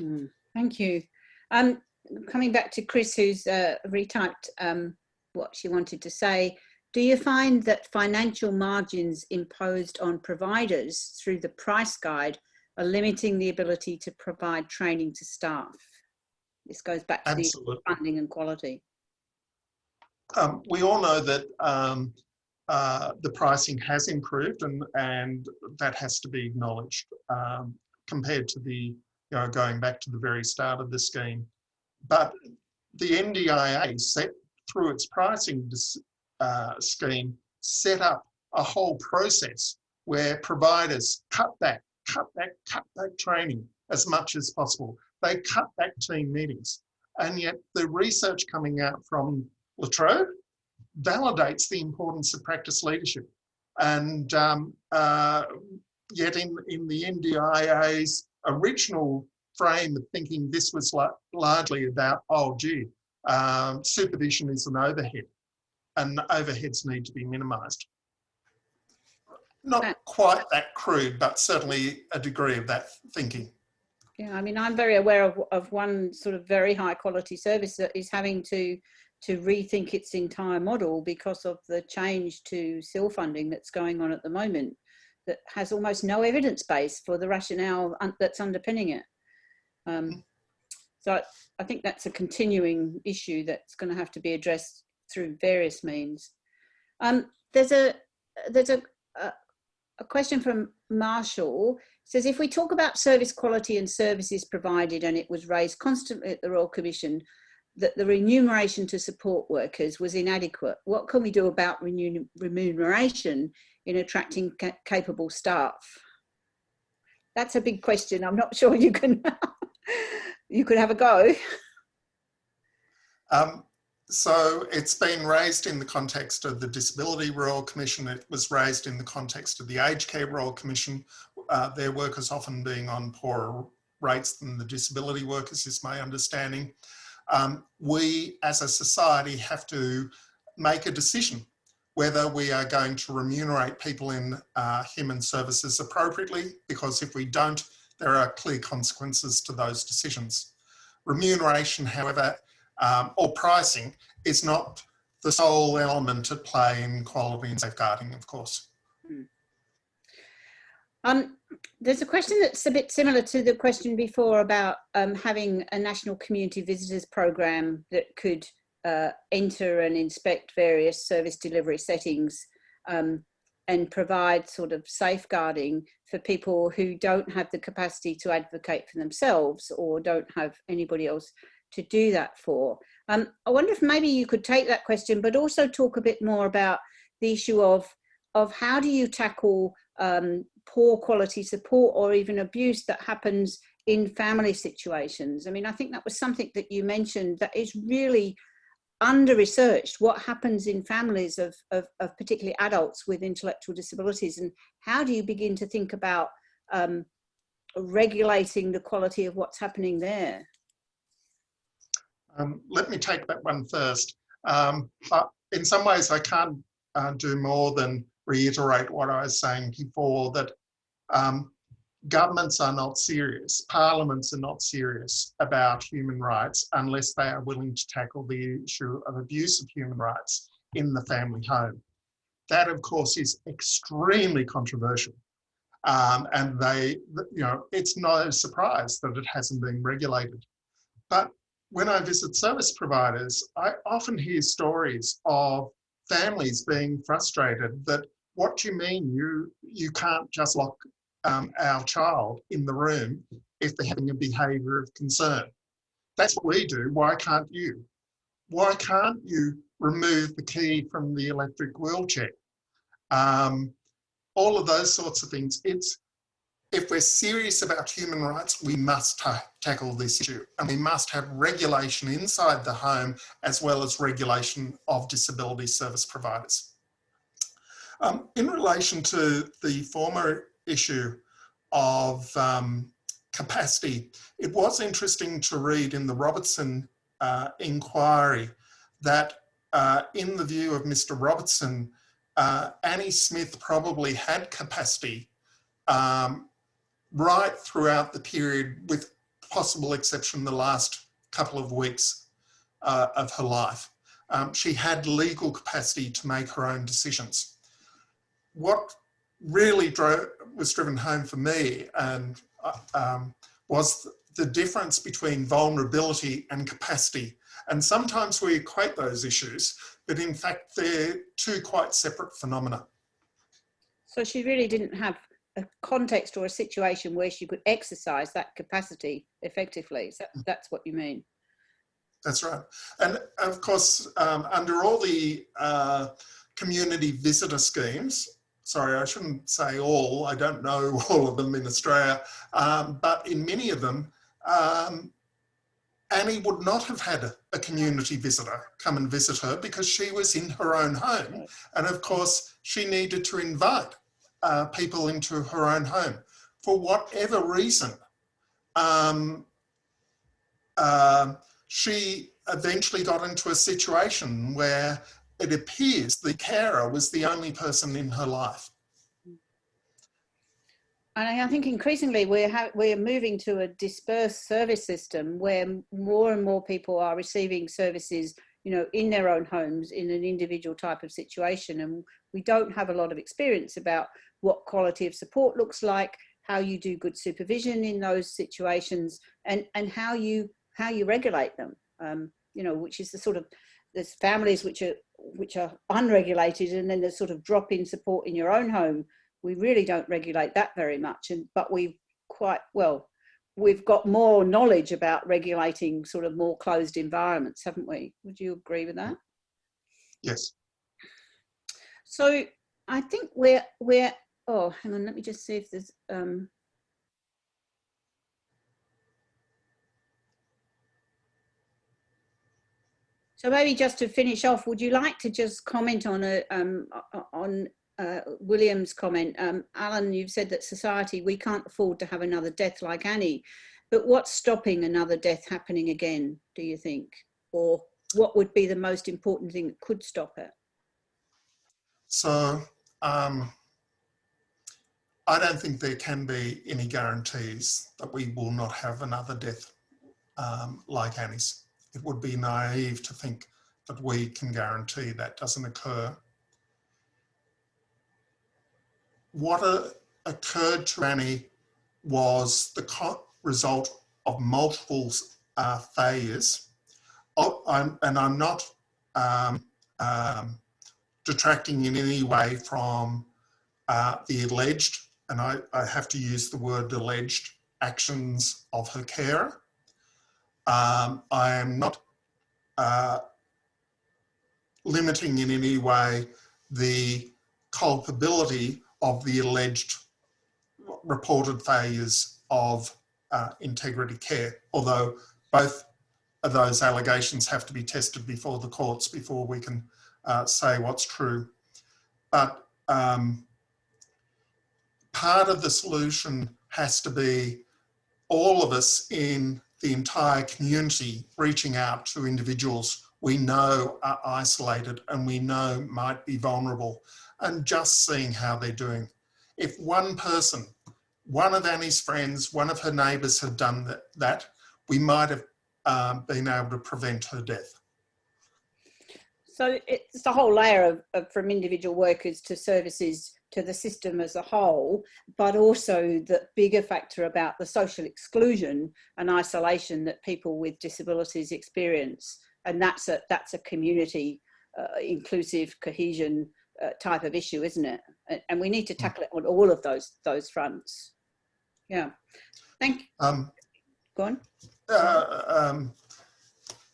Mm, thank you. Um, coming back to Chris, who's uh, retyped um, what she wanted to say, do you find that financial margins imposed on providers through the price guide are limiting the ability to provide training to staff? This goes back to Absolutely. the funding and quality. Um, we all know that um, uh, the pricing has improved and, and that has to be acknowledged um, compared to the, you know, going back to the very start of the scheme. But the NDIA set through its pricing uh, scheme set up a whole process where providers cut back, cut back, cut back training as much as possible. They cut back team meetings. And yet the research coming out from La Trobe validates the importance of practice leadership. And um, uh, yet in, in the NDIA's original frame of thinking this was largely about, oh gee, um, supervision is an overhead and the overheads need to be minimised. Not quite that crude, but certainly a degree of that thinking. Yeah, I mean, I'm very aware of, of one sort of very high quality service that is having to to rethink its entire model because of the change to SIL funding that's going on at the moment that has almost no evidence base for the rationale that's underpinning it. Um, mm. So I, I think that's a continuing issue that's going to have to be addressed through various means. Um, there's a there's a, a, a question from Marshall it says if we talk about service quality and services provided and it was raised constantly at the Royal Commission that the remuneration to support workers was inadequate. What can we do about remuneration in attracting ca capable staff? That's a big question. I'm not sure you can you could have a go. Um, so it's been raised in the context of the Disability Royal Commission. It was raised in the context of the Aged Care Royal Commission. Uh, their workers often being on poorer rates than the disability workers is my understanding. Um, we as a society have to make a decision whether we are going to remunerate people in uh, human services appropriately, because if we don't, there are clear consequences to those decisions. Remuneration, however, um, or pricing is not the sole element at play in quality and safeguarding, of course. Hmm. Um, there's a question that's a bit similar to the question before about um, having a national community visitors program that could uh, enter and inspect various service delivery settings um, and provide sort of safeguarding for people who don't have the capacity to advocate for themselves or don't have anybody else to do that for. Um, I wonder if maybe you could take that question, but also talk a bit more about the issue of, of how do you tackle um, poor quality support or even abuse that happens in family situations. I mean, I think that was something that you mentioned that is really under researched what happens in families of, of, of, particularly adults with intellectual disabilities and how do you begin to think about um, regulating the quality of what's happening there? Um, let me take that one first. Um, in some ways, I can't uh, do more than reiterate what I was saying before, that um, governments are not serious, parliaments are not serious about human rights unless they are willing to tackle the issue of abuse of human rights in the family home. That, of course, is extremely controversial. Um, and they, you know, it's no surprise that it hasn't been regulated. But when I visit service providers, I often hear stories of families being frustrated that what do you mean you you can't just lock um, our child in the room if they're having a behaviour of concern. That's what we do. Why can't you? Why can't you remove the key from the electric wheelchair? Um, all of those sorts of things. It's if we're serious about human rights, we must ta tackle this issue and we must have regulation inside the home as well as regulation of disability service providers. Um, in relation to the former issue of um, capacity, it was interesting to read in the Robertson uh, inquiry that uh, in the view of Mr. Robertson, uh, Annie Smith probably had capacity um, right throughout the period with possible exception the last couple of weeks uh, of her life. Um, she had legal capacity to make her own decisions. What really drove, was driven home for me and uh, um, was the difference between vulnerability and capacity. And sometimes we equate those issues, but in fact, they're two quite separate phenomena. So she really didn't have a context or a situation where she could exercise that capacity effectively. So that's what you mean. That's right. And of course, um, under all the uh, community visitor schemes, sorry, I shouldn't say all, I don't know all of them in Australia, um, but in many of them, um, Annie would not have had a, community visitor come and visit her because she was in her own home. And of course, she needed to invite uh, people into her own home. For whatever reason, um, uh, she eventually got into a situation where it appears the carer was the only person in her life. And I think increasingly we're, we're moving to a dispersed service system where more and more people are receiving services you know, in their own homes in an individual type of situation. And we don't have a lot of experience about what quality of support looks like, how you do good supervision in those situations, and and how you how you regulate them. Um, you know, which is the sort of there's families which are which are unregulated, and then there's sort of drop in support in your own home. We really don't regulate that very much, and but we quite well we've got more knowledge about regulating sort of more closed environments, haven't we? Would you agree with that? Yes. So I think we're we're oh, hang on, let me just see if there's, um, So maybe just to finish off, would you like to just comment on a, um, on uh, William's comment? Um, Alan, you've said that society, we can't afford to have another death like Annie, but what's stopping another death happening again, do you think? Or what would be the most important thing that could stop it? So um, I don't think there can be any guarantees that we will not have another death um, like Annie's. It would be naive to think that we can guarantee that doesn't occur. What uh, occurred to Annie was the result of multiple uh, failures. Oh, I'm, and I'm not um, um, detracting in any way from uh, the alleged and I, I have to use the word alleged actions of her carer. Um, I am not uh, limiting in any way the culpability of the alleged reported failures of uh, integrity care, although both of those allegations have to be tested before the courts before we can uh, say what's true. But um, part of the solution has to be all of us in the entire community reaching out to individuals we know are isolated and we know might be vulnerable and just seeing how they're doing. If one person, one of Annie's friends, one of her neighbours had done that, that we might have um, been able to prevent her death. So it's the whole layer of, of from individual workers to services to the system as a whole, but also the bigger factor about the social exclusion and isolation that people with disabilities experience. And that's a, that's a community uh, inclusive cohesion uh, type of issue, isn't it? And we need to tackle it on all of those, those fronts. Yeah. Thank you. Um, Go on. uh, um,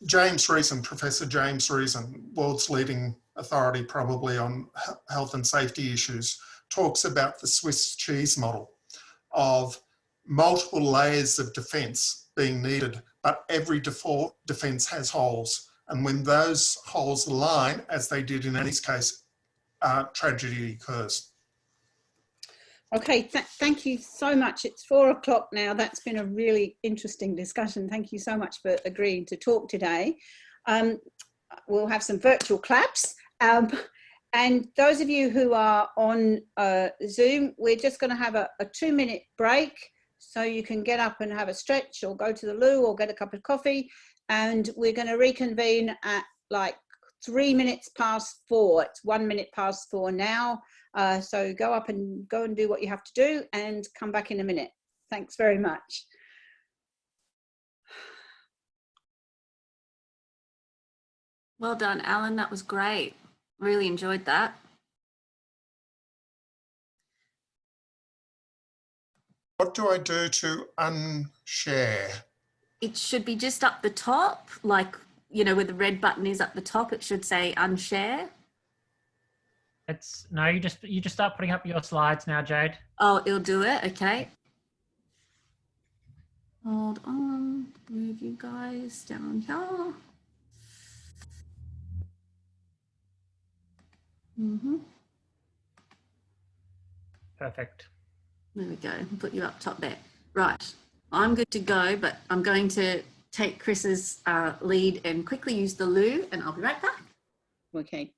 James Reason, Professor James Reason, world's leading authority probably on health and safety issues, talks about the Swiss cheese model of multiple layers of defence being needed, but every defence has holes. And when those holes align, as they did in Annie's case, uh, tragedy occurs. Okay, th thank you so much. It's four o'clock now. That's been a really interesting discussion. Thank you so much for agreeing to talk today. Um, we'll have some virtual claps. Um, and those of you who are on uh, Zoom, we're just going to have a, a two minute break so you can get up and have a stretch or go to the loo or get a cup of coffee. And we're going to reconvene at like three minutes past four. It's one minute past four now. Uh, so go up and go and do what you have to do and come back in a minute. Thanks very much. Well done, Alan. That was great. Really enjoyed that. What do I do to unshare? It should be just up the top, like, you know, where the red button is up the top, it should say unshare. It's no, you just you just start putting up your slides now, Jade. Oh, it'll do it. Okay. Hold on. Move you guys down here. Mm -hmm. Perfect. There we go. Put you up top there. Right. I'm good to go, but I'm going to take Chris's uh, lead and quickly use the loo, and I'll be right back. Okay.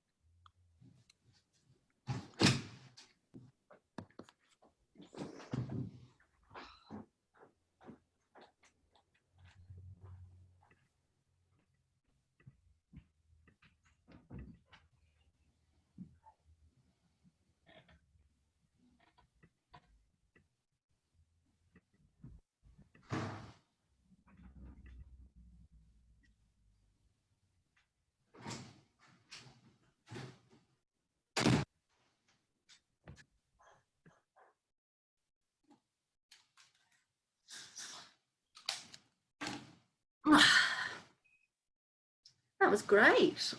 That was great.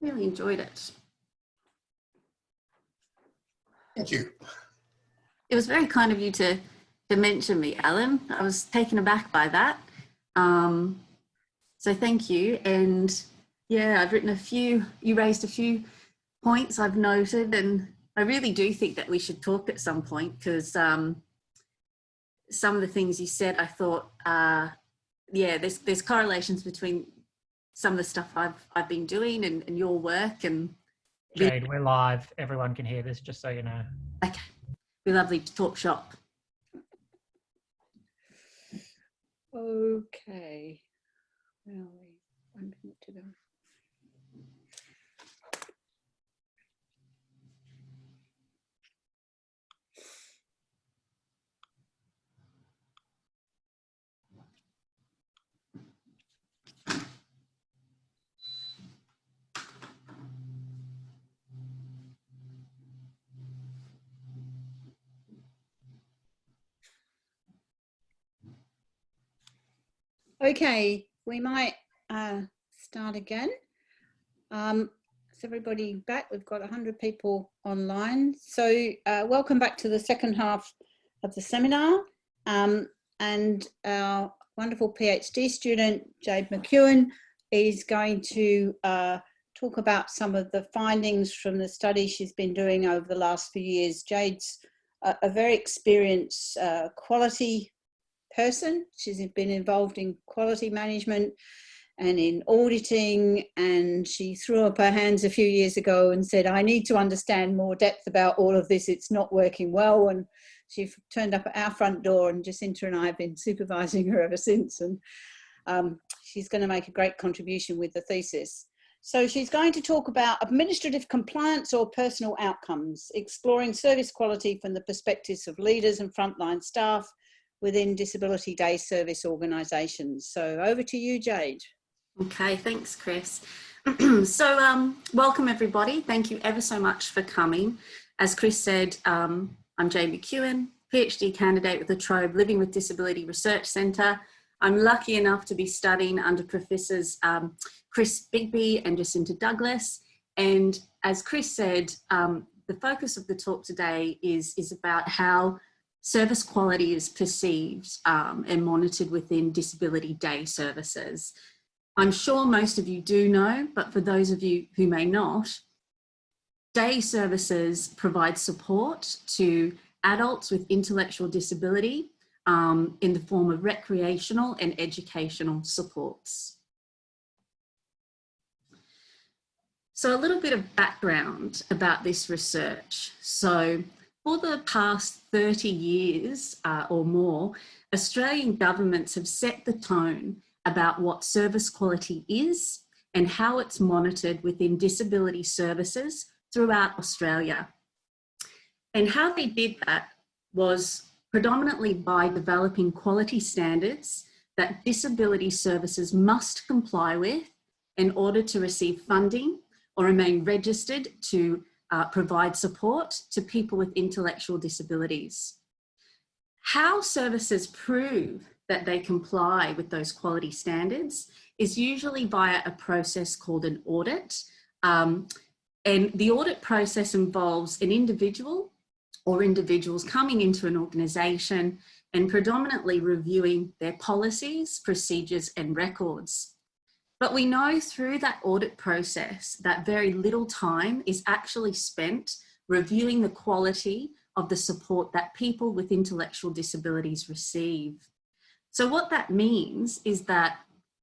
Really enjoyed it. Thank you. It was very kind of you to, to mention me, Alan. I was taken aback by that. Um, so thank you. And yeah, I've written a few, you raised a few points I've noted and I really do think that we should talk at some point because um, some of the things you said, I thought, uh, yeah, there's, there's correlations between some of the stuff I've I've been doing and, and your work and Jade, we're live. Everyone can hear this, just so you know. Okay. Be lovely to talk shop. Okay. Where are we? One Okay, we might uh, start again. Um, is everybody back? We've got 100 people online. So uh, welcome back to the second half of the seminar. Um, and our wonderful PhD student, Jade McEwen, is going to uh, talk about some of the findings from the study she's been doing over the last few years. Jade's a, a very experienced uh, quality person. She's been involved in quality management and in auditing and she threw up her hands a few years ago and said I need to understand more depth about all of this. It's not working well. And she turned up at our front door and Jacinta and I have been supervising her ever since. And um, she's going to make a great contribution with the thesis. So she's going to talk about administrative compliance or personal outcomes, exploring service quality from the perspectives of leaders and frontline staff within disability day service organisations. So over to you, Jade. Okay, thanks, Chris. so um, welcome everybody. Thank you ever so much for coming. As Chris said, um, I'm Jade McEwen, PhD candidate with La Trobe Living with Disability Research Centre. I'm lucky enough to be studying under Professors um, Chris Bigby and Jacinta Douglas. And as Chris said, um, the focus of the talk today is, is about how service quality is perceived um, and monitored within disability day services. I'm sure most of you do know, but for those of you who may not, day services provide support to adults with intellectual disability um, in the form of recreational and educational supports. So a little bit of background about this research. So for the past 30 years uh, or more, Australian governments have set the tone about what service quality is and how it's monitored within disability services throughout Australia. And how they did that was predominantly by developing quality standards that disability services must comply with in order to receive funding or remain registered to uh, provide support to people with intellectual disabilities. How services prove that they comply with those quality standards is usually via a process called an audit. Um, and the audit process involves an individual or individuals coming into an organisation and predominantly reviewing their policies, procedures and records. But we know through that audit process that very little time is actually spent reviewing the quality of the support that people with intellectual disabilities receive. So what that means is that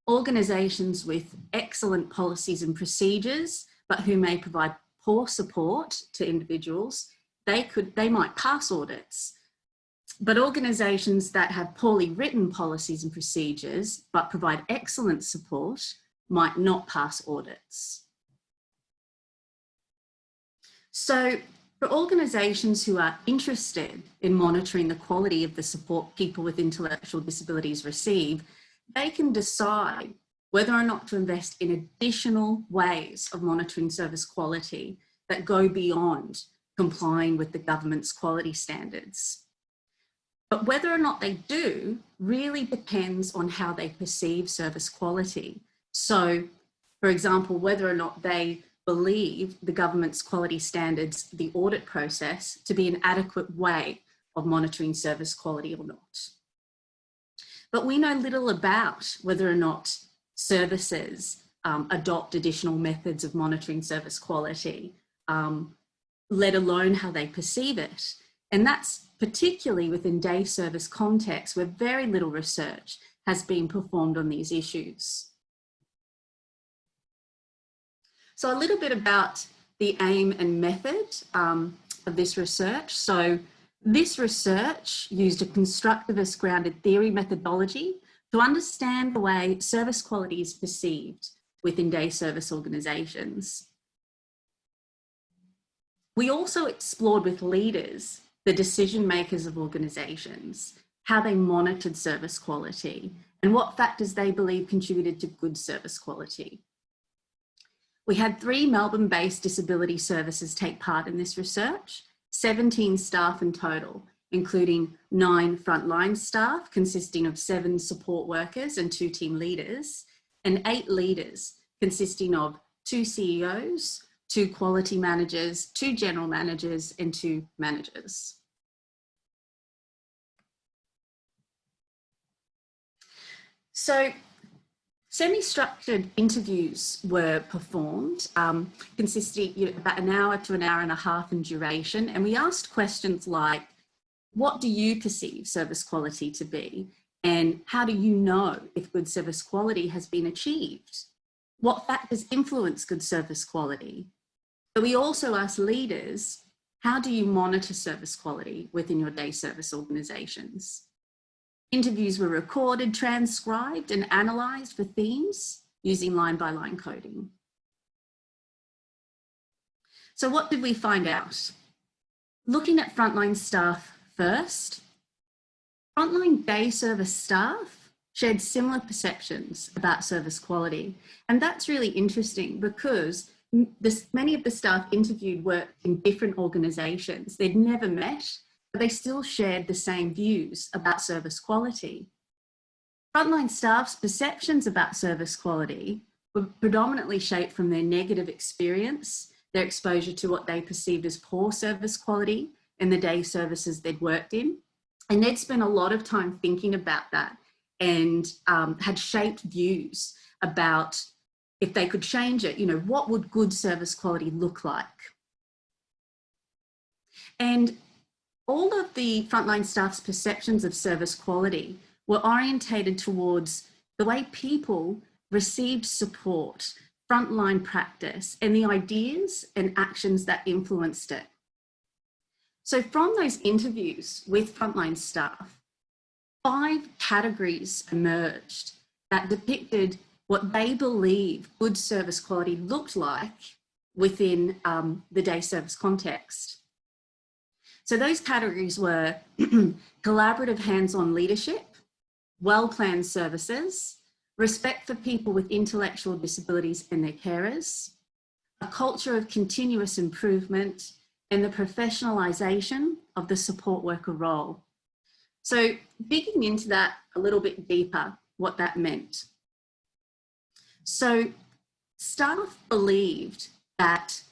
organisations with excellent policies and procedures, but who may provide poor support to individuals, they could they might pass audits. But organisations that have poorly written policies and procedures, but provide excellent support, might not pass audits. So for organisations who are interested in monitoring the quality of the support people with intellectual disabilities receive, they can decide whether or not to invest in additional ways of monitoring service quality that go beyond complying with the government's quality standards. But whether or not they do really depends on how they perceive service quality so, for example, whether or not they believe the government's quality standards, the audit process, to be an adequate way of monitoring service quality or not. But we know little about whether or not services um, adopt additional methods of monitoring service quality, um, let alone how they perceive it. And that's particularly within day service context where very little research has been performed on these issues. So a little bit about the aim and method um, of this research. So this research used a constructivist grounded theory methodology to understand the way service quality is perceived within day service organisations. We also explored with leaders, the decision makers of organisations, how they monitored service quality and what factors they believe contributed to good service quality. We had three Melbourne-based disability services take part in this research, 17 staff in total, including nine frontline staff consisting of seven support workers and two team leaders, and eight leaders consisting of two CEOs, two quality managers, two general managers, and two managers. So Semi-structured interviews were performed, um, consisting you know, about an hour to an hour and a half in duration. And we asked questions like, what do you perceive service quality to be? And how do you know if good service quality has been achieved? What factors influence good service quality? But we also asked leaders, how do you monitor service quality within your day service organizations? Interviews were recorded, transcribed and analysed for themes using line by line coding. So what did we find out? Looking at frontline staff first, frontline day service staff shared similar perceptions about service quality. And that's really interesting because this, many of the staff interviewed worked in different organisations. They'd never met, but they still shared the same views about service quality. Frontline staff's perceptions about service quality were predominantly shaped from their negative experience, their exposure to what they perceived as poor service quality in the day services they'd worked in. And they'd spent a lot of time thinking about that and um, had shaped views about if they could change it, you know, what would good service quality look like? And all of the frontline staff's perceptions of service quality were orientated towards the way people received support, frontline practice, and the ideas and actions that influenced it. So from those interviews with frontline staff, five categories emerged that depicted what they believe good service quality looked like within um, the day service context. So those categories were collaborative hands-on leadership, well-planned services, respect for people with intellectual disabilities and their carers, a culture of continuous improvement, and the professionalisation of the support worker role. So digging into that a little bit deeper, what that meant. So staff believed that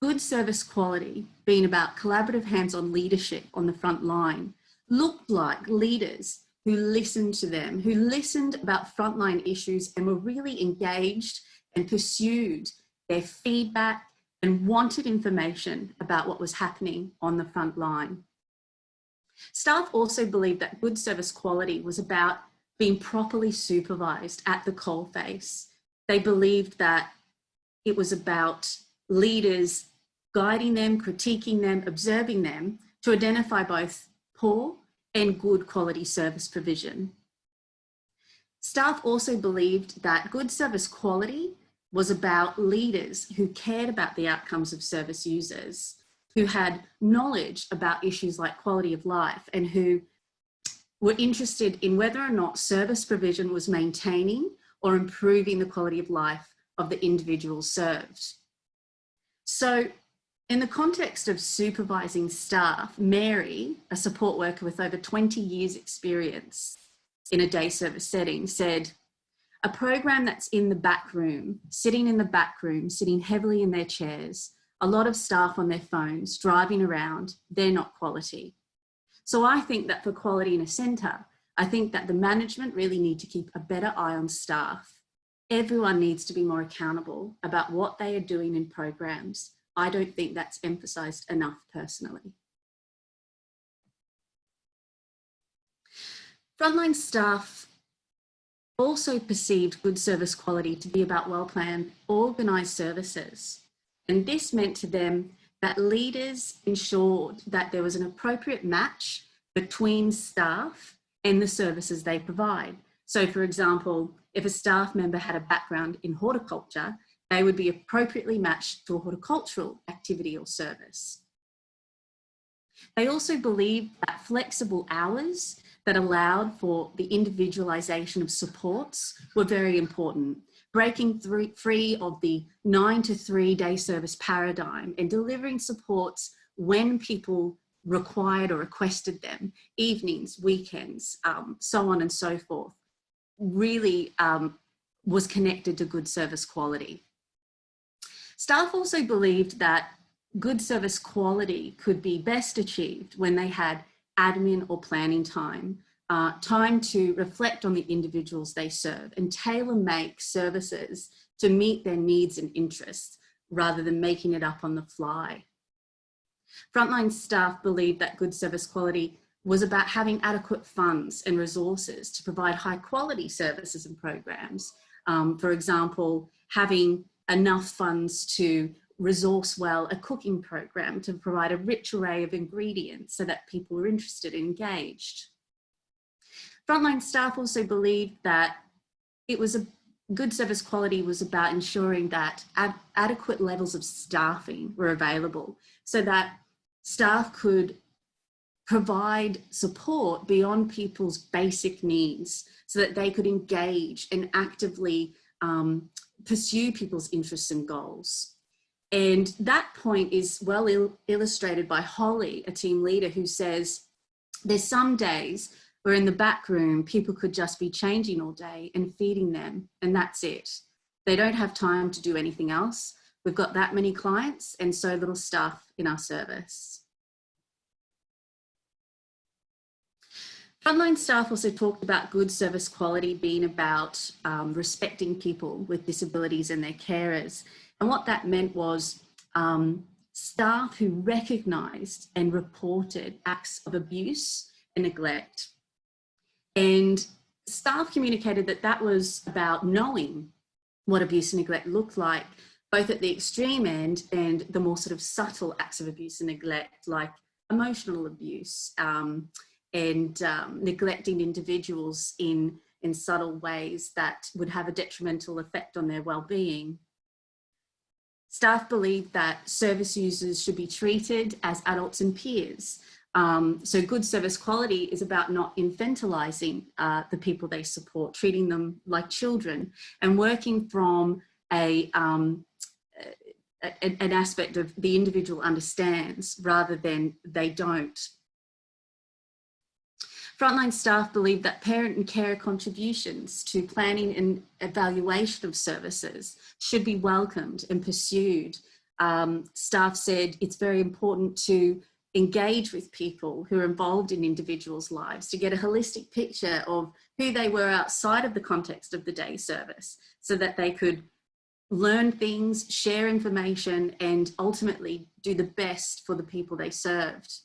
good service quality, being about collaborative hands-on leadership on the front line, looked like leaders who listened to them, who listened about frontline issues and were really engaged and pursued their feedback and wanted information about what was happening on the front line. Staff also believed that good service quality was about being properly supervised at the coalface. They believed that it was about leaders guiding them, critiquing them, observing them to identify both poor and good quality service provision. Staff also believed that good service quality was about leaders who cared about the outcomes of service users, who had knowledge about issues like quality of life and who were interested in whether or not service provision was maintaining or improving the quality of life of the individuals served. So in the context of supervising staff, Mary, a support worker with over 20 years experience in a day service setting said, a program that's in the back room, sitting in the back room, sitting heavily in their chairs, a lot of staff on their phones, driving around, they're not quality. So I think that for quality in a centre, I think that the management really need to keep a better eye on staff. Everyone needs to be more accountable about what they are doing in programs I don't think that's emphasised enough personally. Frontline staff also perceived good service quality to be about well-planned, organised services. And this meant to them that leaders ensured that there was an appropriate match between staff and the services they provide. So for example, if a staff member had a background in horticulture, they would be appropriately matched to a horticultural activity or service. They also believed that flexible hours that allowed for the individualisation of supports were very important, breaking free of the nine to three day service paradigm and delivering supports when people required or requested them, evenings, weekends, um, so on and so forth, really um, was connected to good service quality. Staff also believed that good service quality could be best achieved when they had admin or planning time, uh, time to reflect on the individuals they serve and tailor make services to meet their needs and interests rather than making it up on the fly. Frontline staff believed that good service quality was about having adequate funds and resources to provide high quality services and programs. Um, for example, having enough funds to resource well a cooking program to provide a rich array of ingredients so that people were interested engaged. Frontline staff also believed that it was a, good service quality was about ensuring that ad adequate levels of staffing were available so that staff could provide support beyond people's basic needs so that they could engage and actively um, pursue people's interests and goals. And that point is well il illustrated by Holly, a team leader who says, there's some days where in the back room, people could just be changing all day and feeding them and that's it. They don't have time to do anything else. We've got that many clients and so little staff in our service. Frontline staff also talked about good service quality being about um, respecting people with disabilities and their carers. And what that meant was um, staff who recognised and reported acts of abuse and neglect. And staff communicated that that was about knowing what abuse and neglect looked like, both at the extreme end and the more sort of subtle acts of abuse and neglect, like emotional abuse um, and um, neglecting individuals in, in subtle ways that would have a detrimental effect on their well-being. Staff believe that service users should be treated as adults and peers. Um, so good service quality is about not infantilizing uh, the people they support, treating them like children and working from a, um, a, an aspect of the individual understands rather than they don't. Frontline staff believe that parent and care contributions to planning and evaluation of services should be welcomed and pursued. Um, staff said it's very important to engage with people who are involved in individuals' lives to get a holistic picture of who they were outside of the context of the day service so that they could learn things, share information, and ultimately do the best for the people they served.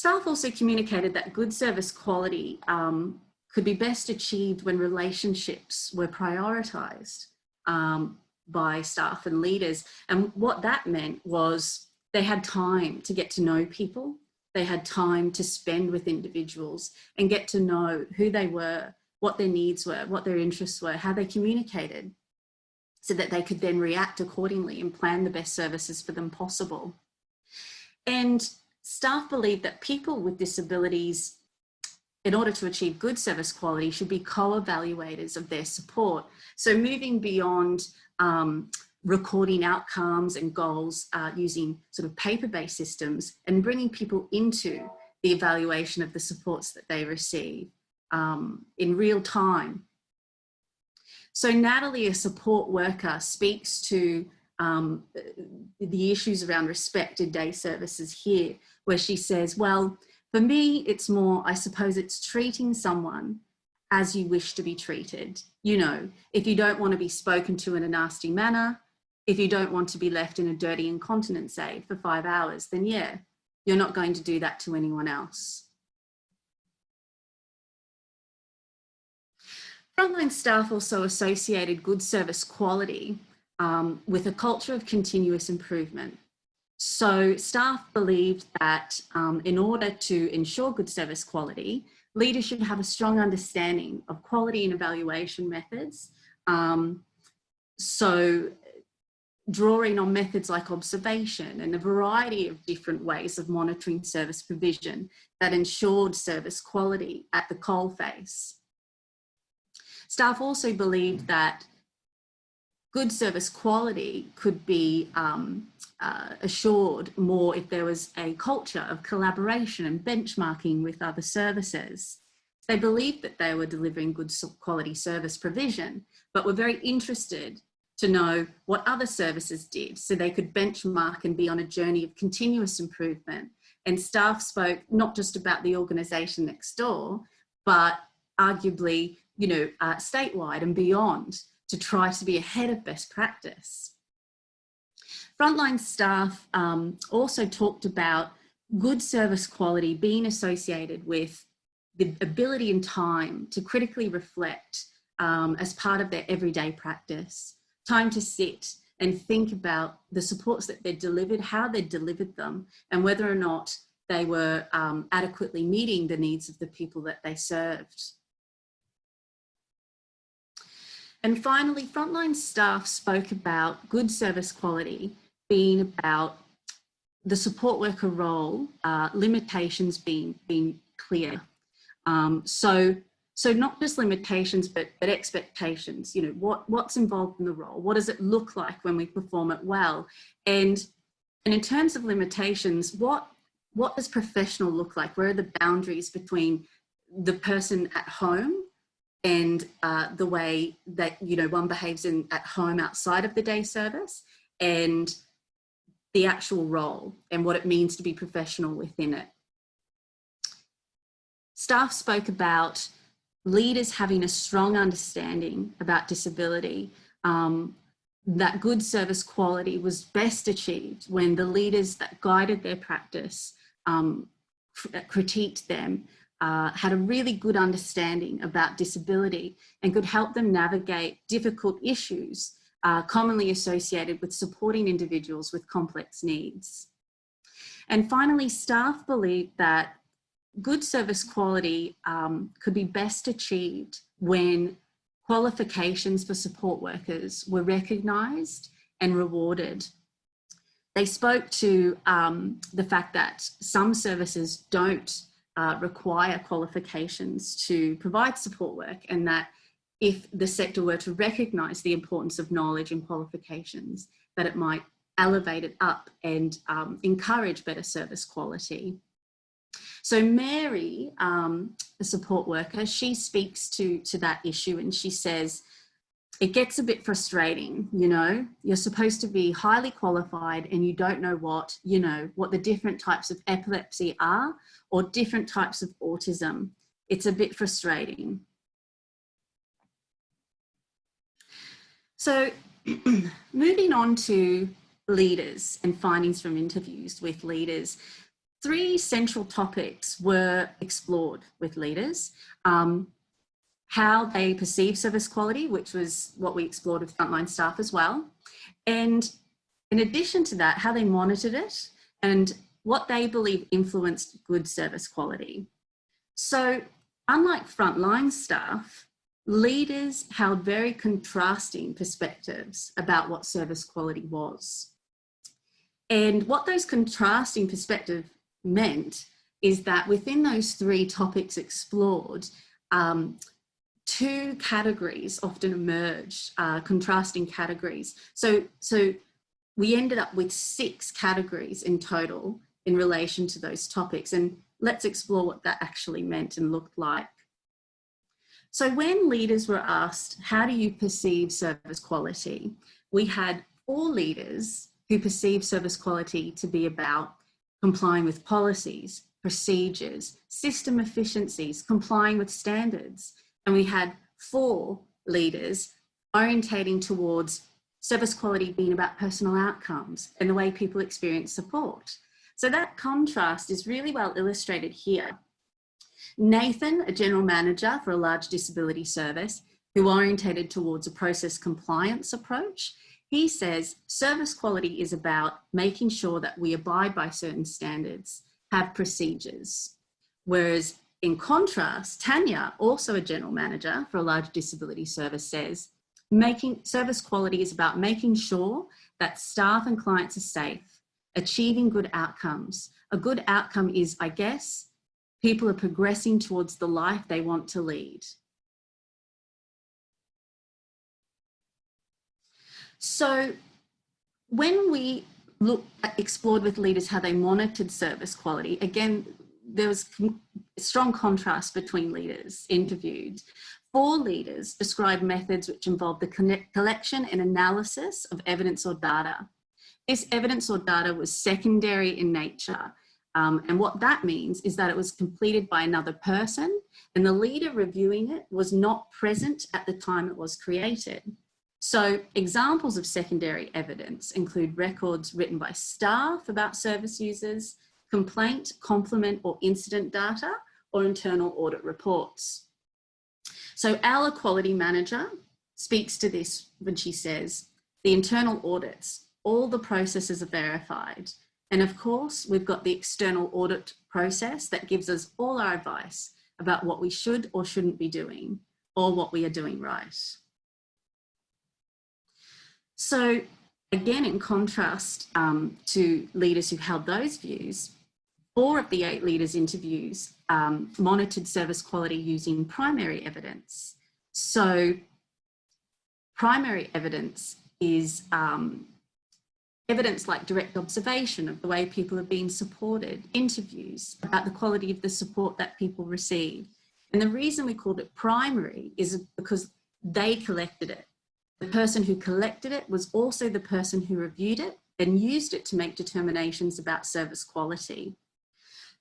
Staff also communicated that good service quality um, could be best achieved when relationships were prioritised um, by staff and leaders. And what that meant was they had time to get to know people. They had time to spend with individuals and get to know who they were, what their needs were, what their interests were, how they communicated so that they could then react accordingly and plan the best services for them possible. And staff believe that people with disabilities, in order to achieve good service quality, should be co-evaluators of their support. So moving beyond um, recording outcomes and goals uh, using sort of paper-based systems and bringing people into the evaluation of the supports that they receive um, in real time. So Natalie, a support worker, speaks to um, the issues around respected day services here, where she says, well, for me, it's more, I suppose it's treating someone as you wish to be treated. You know, if you don't want to be spoken to in a nasty manner, if you don't want to be left in a dirty incontinence aid for five hours, then yeah, you're not going to do that to anyone else. Frontline staff also associated good service quality um, with a culture of continuous improvement. So staff believed that um, in order to ensure good service quality, leaders should have a strong understanding of quality and evaluation methods. Um, so drawing on methods like observation and a variety of different ways of monitoring service provision that ensured service quality at the coalface. Staff also believed that good service quality could be um, uh, assured more if there was a culture of collaboration and benchmarking with other services. They believed that they were delivering good quality service provision, but were very interested to know what other services did so they could benchmark and be on a journey of continuous improvement. And staff spoke not just about the organisation next door, but arguably, you know, uh, statewide and beyond to try to be ahead of best practice. Frontline staff um, also talked about good service quality being associated with the ability and time to critically reflect um, as part of their everyday practice, time to sit and think about the supports that they're delivered, how they delivered them, and whether or not they were um, adequately meeting the needs of the people that they served. And finally, frontline staff spoke about good service quality being about the support worker role, uh, limitations being, being clear. Um, so, so not just limitations, but, but expectations, you know, what, what's involved in the role? What does it look like when we perform it well? And, and in terms of limitations, what, what does professional look like? Where are the boundaries between the person at home and uh, the way that you know one behaves in at home outside of the day service and the actual role and what it means to be professional within it. Staff spoke about leaders having a strong understanding about disability, um, that good service quality was best achieved when the leaders that guided their practice um, critiqued them uh, had a really good understanding about disability and could help them navigate difficult issues uh, commonly associated with supporting individuals with complex needs. And finally, staff believe that good service quality um, could be best achieved when qualifications for support workers were recognised and rewarded. They spoke to um, the fact that some services don't uh, require qualifications to provide support work and that if the sector were to recognise the importance of knowledge and qualifications, that it might elevate it up and um, encourage better service quality. So Mary, um, the support worker, she speaks to, to that issue and she says, it gets a bit frustrating, you know, you're supposed to be highly qualified and you don't know what, you know, what the different types of epilepsy are or different types of autism. It's a bit frustrating. So moving on to leaders and findings from interviews with leaders, three central topics were explored with leaders. Um, how they perceive service quality, which was what we explored with frontline staff as well. And in addition to that, how they monitored it and what they believe influenced good service quality. So unlike frontline staff, leaders held very contrasting perspectives about what service quality was. And what those contrasting perspectives meant is that within those three topics explored, um, two categories often emerged, uh, contrasting categories. So, so we ended up with six categories in total in relation to those topics. And let's explore what that actually meant and looked like. So when leaders were asked, how do you perceive service quality? We had four leaders who perceived service quality to be about complying with policies, procedures, system efficiencies, complying with standards, and we had four leaders orientating towards service quality being about personal outcomes and the way people experience support. So that contrast is really well illustrated here. Nathan, a general manager for a large disability service, who orientated towards a process compliance approach, he says service quality is about making sure that we abide by certain standards, have procedures. Whereas in contrast, Tanya, also a general manager for a large disability service says, making service quality is about making sure that staff and clients are safe, achieving good outcomes. A good outcome is, I guess, people are progressing towards the life they want to lead. So when we look explored with leaders how they monitored service quality, again, there was strong contrast between leaders interviewed. Four leaders described methods which involved the collection and analysis of evidence or data. This evidence or data was secondary in nature. Um, and what that means is that it was completed by another person and the leader reviewing it was not present at the time it was created. So examples of secondary evidence include records written by staff about service users, complaint, complement or incident data, or internal audit reports. So our quality manager speaks to this when she says, the internal audits, all the processes are verified. And of course, we've got the external audit process that gives us all our advice about what we should or shouldn't be doing or what we are doing right. So again, in contrast um, to leaders who held those views, four of the eight leaders interviews um, monitored service quality using primary evidence. So primary evidence is um, evidence like direct observation of the way people are being supported, interviews about the quality of the support that people receive. And the reason we called it primary is because they collected it. The person who collected it was also the person who reviewed it and used it to make determinations about service quality.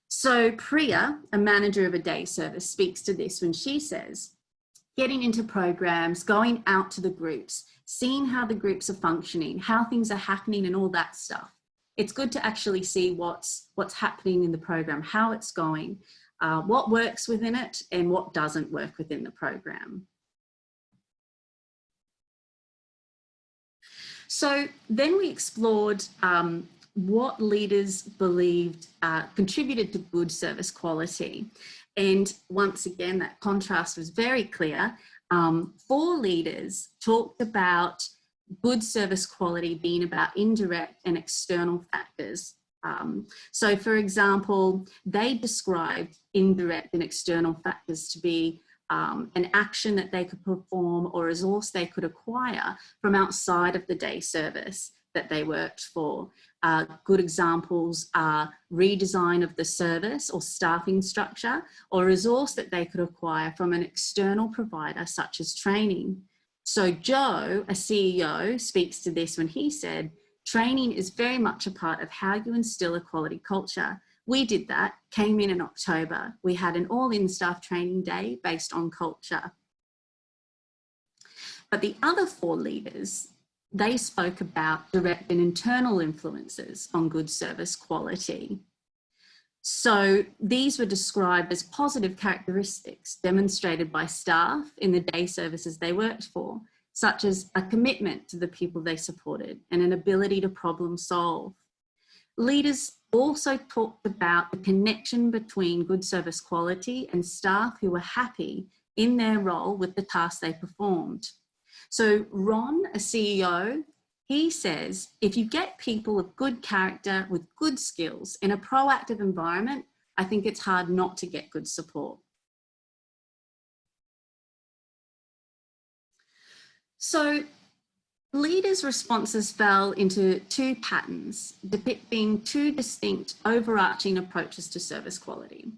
So Priya, a manager of a day service, speaks to this when she says, getting into programs, going out to the groups, seeing how the groups are functioning, how things are happening and all that stuff. It's good to actually see what's, what's happening in the program, how it's going, uh, what works within it and what doesn't work within the program. So then we explored um, what leaders believed uh, contributed to good service quality. And once again, that contrast was very clear. Um, four leaders talked about good service quality being about indirect and external factors. Um, so for example, they described indirect and external factors to be um, an action that they could perform or resource they could acquire from outside of the day service that they worked for. Uh, good examples are redesign of the service or staffing structure or resource that they could acquire from an external provider such as training. So Joe, a CEO, speaks to this when he said, training is very much a part of how you instill a quality culture. We did that, came in in October. We had an all-in staff training day based on culture. But the other four leaders they spoke about direct and internal influences on good service quality. So these were described as positive characteristics demonstrated by staff in the day services they worked for, such as a commitment to the people they supported and an ability to problem solve. Leaders also talked about the connection between good service quality and staff who were happy in their role with the tasks they performed. So Ron, a CEO, he says, if you get people of good character with good skills in a proactive environment, I think it's hard not to get good support. So leaders' responses fell into two patterns, depicting two distinct overarching approaches to service quality.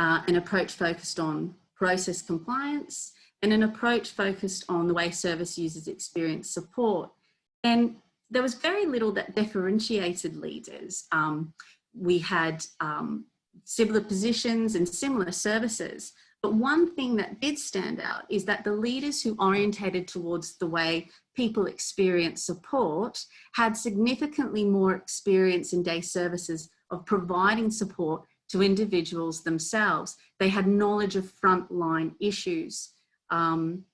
Uh, an approach focused on process compliance and an approach focused on the way service users experience support. And there was very little that differentiated leaders. Um, we had um, similar positions and similar services. But one thing that did stand out is that the leaders who orientated towards the way people experience support had significantly more experience in day services of providing support to individuals themselves. They had knowledge of frontline issues. Um,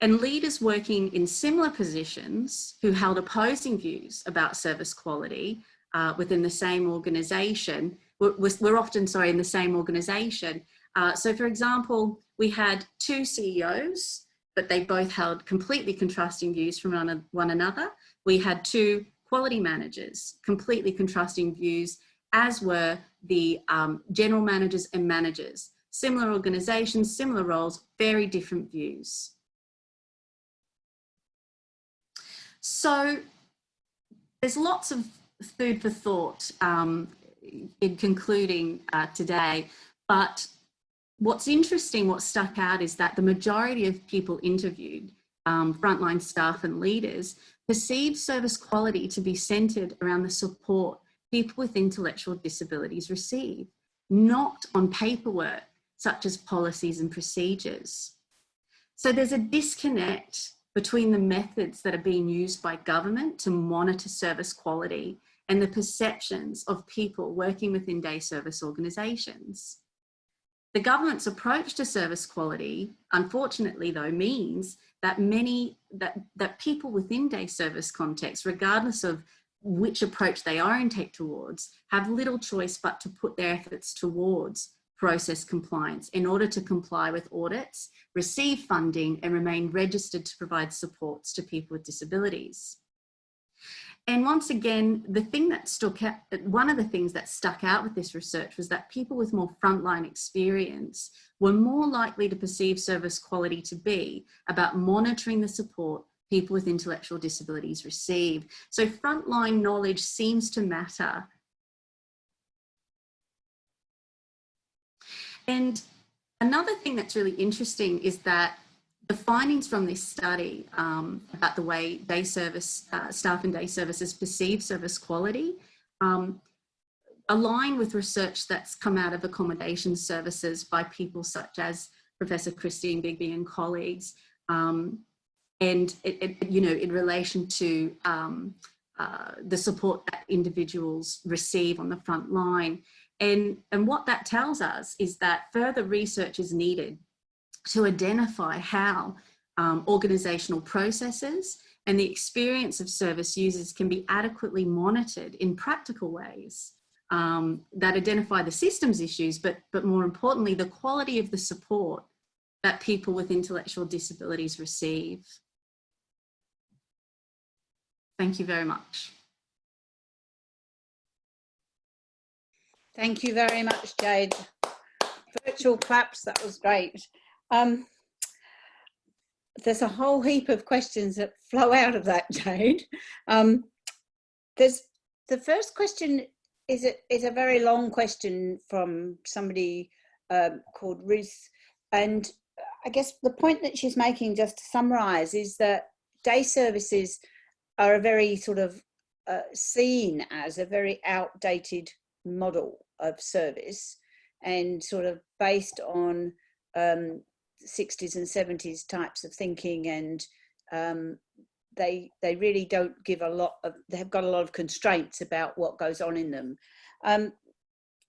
and leaders working in similar positions who held opposing views about service quality uh, within the same organisation, were, often, sorry, in the same organisation. Uh, so for example, we had two CEOs, but they both held completely contrasting views from one, one another. We had two quality managers, completely contrasting views, as were the um, general managers and managers similar organizations, similar roles, very different views. So there's lots of food for thought um, in concluding uh, today, but what's interesting, what stuck out is that the majority of people interviewed, um, frontline staff and leaders, perceived service quality to be centred around the support people with intellectual disabilities receive, not on paperwork such as policies and procedures. So there's a disconnect between the methods that are being used by government to monitor service quality and the perceptions of people working within day service organisations. The government's approach to service quality, unfortunately though, means that many, that, that people within day service context, regardless of which approach they orientate towards, have little choice but to put their efforts towards process compliance in order to comply with audits, receive funding and remain registered to provide supports to people with disabilities. And once again, the thing that stuck out, one of the things that stuck out with this research was that people with more frontline experience were more likely to perceive service quality to be about monitoring the support people with intellectual disabilities receive. So frontline knowledge seems to matter. And another thing that's really interesting is that the findings from this study um, about the way day service uh, staff and day services perceive service quality um, align with research that's come out of accommodation services by people such as Professor Christine Bigby and colleagues, um, and it, it, you know in relation to um, uh, the support that individuals receive on the front line. And, and what that tells us is that further research is needed to identify how um, organisational processes and the experience of service users can be adequately monitored in practical ways um, that identify the systems issues, but, but more importantly, the quality of the support that people with intellectual disabilities receive. Thank you very much. Thank you very much, Jade. Virtual claps, that was great. Um, there's a whole heap of questions that flow out of that, Jade. Um, there's the first question is a, is a very long question from somebody um, called Ruth. And I guess the point that she's making, just to summarize, is that day services are a very sort of uh, seen as a very outdated model of service and sort of based on um, 60s and 70s types of thinking and um, they they really don't give a lot of they've got a lot of constraints about what goes on in them. Um,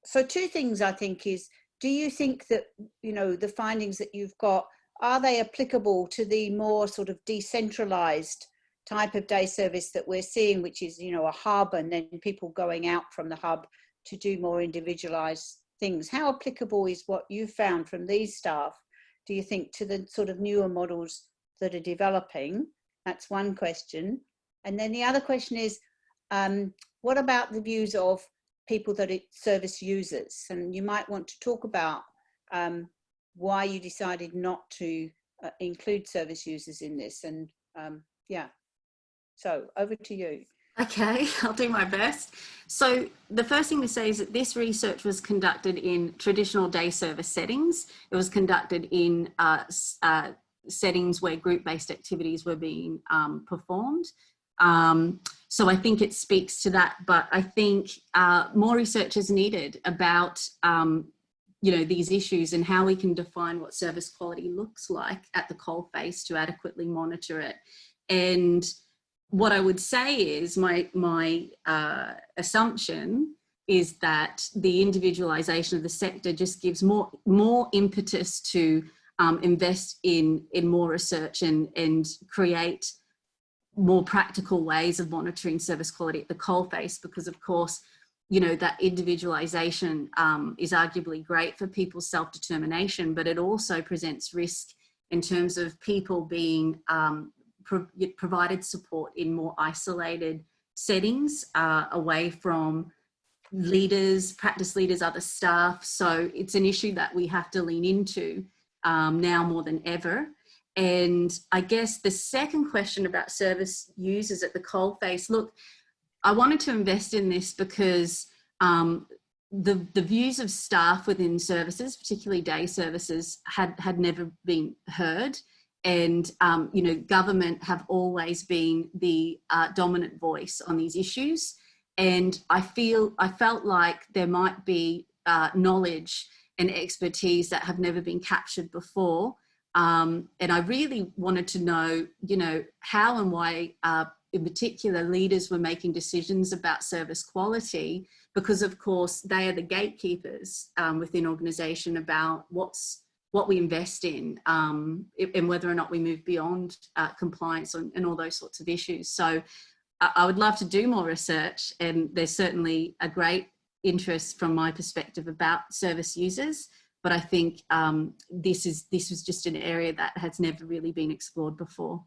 so two things i think is do you think that you know the findings that you've got are they applicable to the more sort of decentralized type of day service that we're seeing which is you know a hub and then people going out from the hub to do more individualized things how applicable is what you found from these staff do you think, to the sort of newer models that are developing? That's one question. And then the other question is, um, what about the views of people that are service users? And you might want to talk about um, why you decided not to uh, include service users in this. And um, yeah, so over to you. Okay, I'll do my best. So the first thing to say is that this research was conducted in traditional day service settings. It was conducted in uh, uh, settings where group-based activities were being um, performed. Um, so I think it speaks to that, but I think uh, more research is needed about um, you know, these issues and how we can define what service quality looks like at the coalface to adequately monitor it. And what I would say is my, my uh, assumption is that the individualization of the sector just gives more, more impetus to um, invest in, in more research and, and create more practical ways of monitoring service quality at the coalface because of course you know that individualization um, is arguably great for people's self-determination but it also presents risk in terms of people being um, pro provided support in more isolated settings uh, away from leaders, practice leaders, other staff. So it's an issue that we have to lean into um, now more than ever. And I guess the second question about service users at the coalface, look, I wanted to invest in this because um, the, the views of staff within services, particularly day services, had, had never been heard and um, you know government have always been the uh, dominant voice on these issues. And I feel I felt like there might be uh, knowledge and expertise that have never been captured before. Um, and I really wanted to know you know how and why uh, in particular leaders were making decisions about service quality. Because of course they are the gatekeepers um, within organization about what's what we invest in um, and whether or not we move beyond uh, compliance and, and, all those sorts of issues. So I, would love to do more research and there's certainly a great interest from my perspective about service users. But I think um, this is this was just an area that has never really been explored before.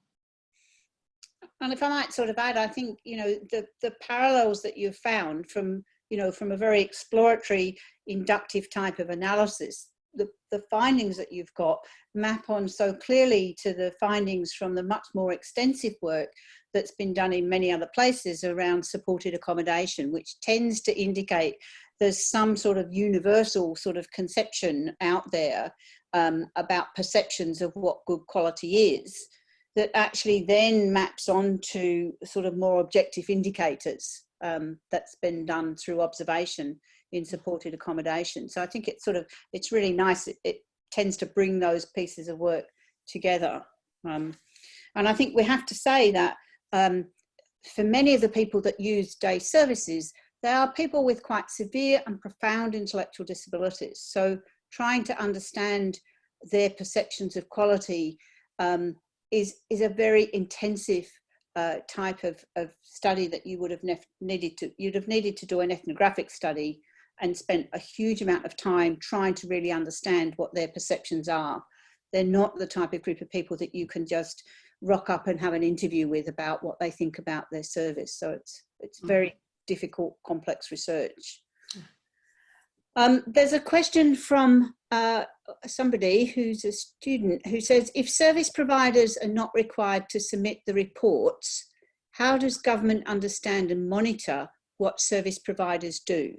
And if I might sort of add, I think, you know, the, the parallels that you've found from, you know, from a very exploratory inductive type of analysis, the, the findings that you've got map on so clearly to the findings from the much more extensive work that's been done in many other places around supported accommodation, which tends to indicate there's some sort of universal sort of conception out there um, about perceptions of what good quality is that actually then maps onto sort of more objective indicators um, that's been done through observation in supported accommodation. So I think it's sort of, it's really nice. It, it tends to bring those pieces of work together. Um, and I think we have to say that um, for many of the people that use day services, they are people with quite severe and profound intellectual disabilities. So trying to understand their perceptions of quality um, is, is a very intensive uh, type of, of study that you would have needed to, you'd have needed to do an ethnographic study and spent a huge amount of time trying to really understand what their perceptions are. They're not the type of group of people that you can just rock up and have an interview with about what they think about their service. So it's, it's very difficult, complex research. Um, there's a question from uh, somebody who's a student who says, if service providers are not required to submit the reports, how does government understand and monitor what service providers do?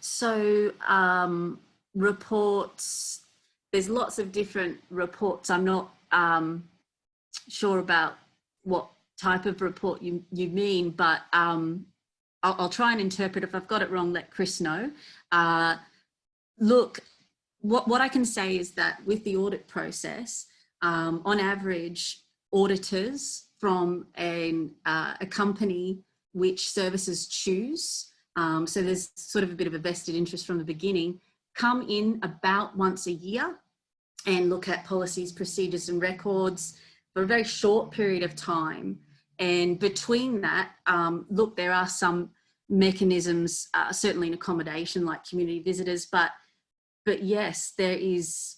So um, reports, there's lots of different reports. I'm not um, sure about what type of report you, you mean, but um, I'll, I'll, try and interpret. If I've got it wrong, let Chris know. Uh, look, what, what I can say is that with the audit process, um, on average, auditors from an, uh, a company which services choose, um, so there's sort of a bit of a vested interest from the beginning, come in about once a year and look at policies, procedures and records for a very short period of time. And between that, um, look, there are some mechanisms, uh, certainly in accommodation like community visitors, but but yes, there is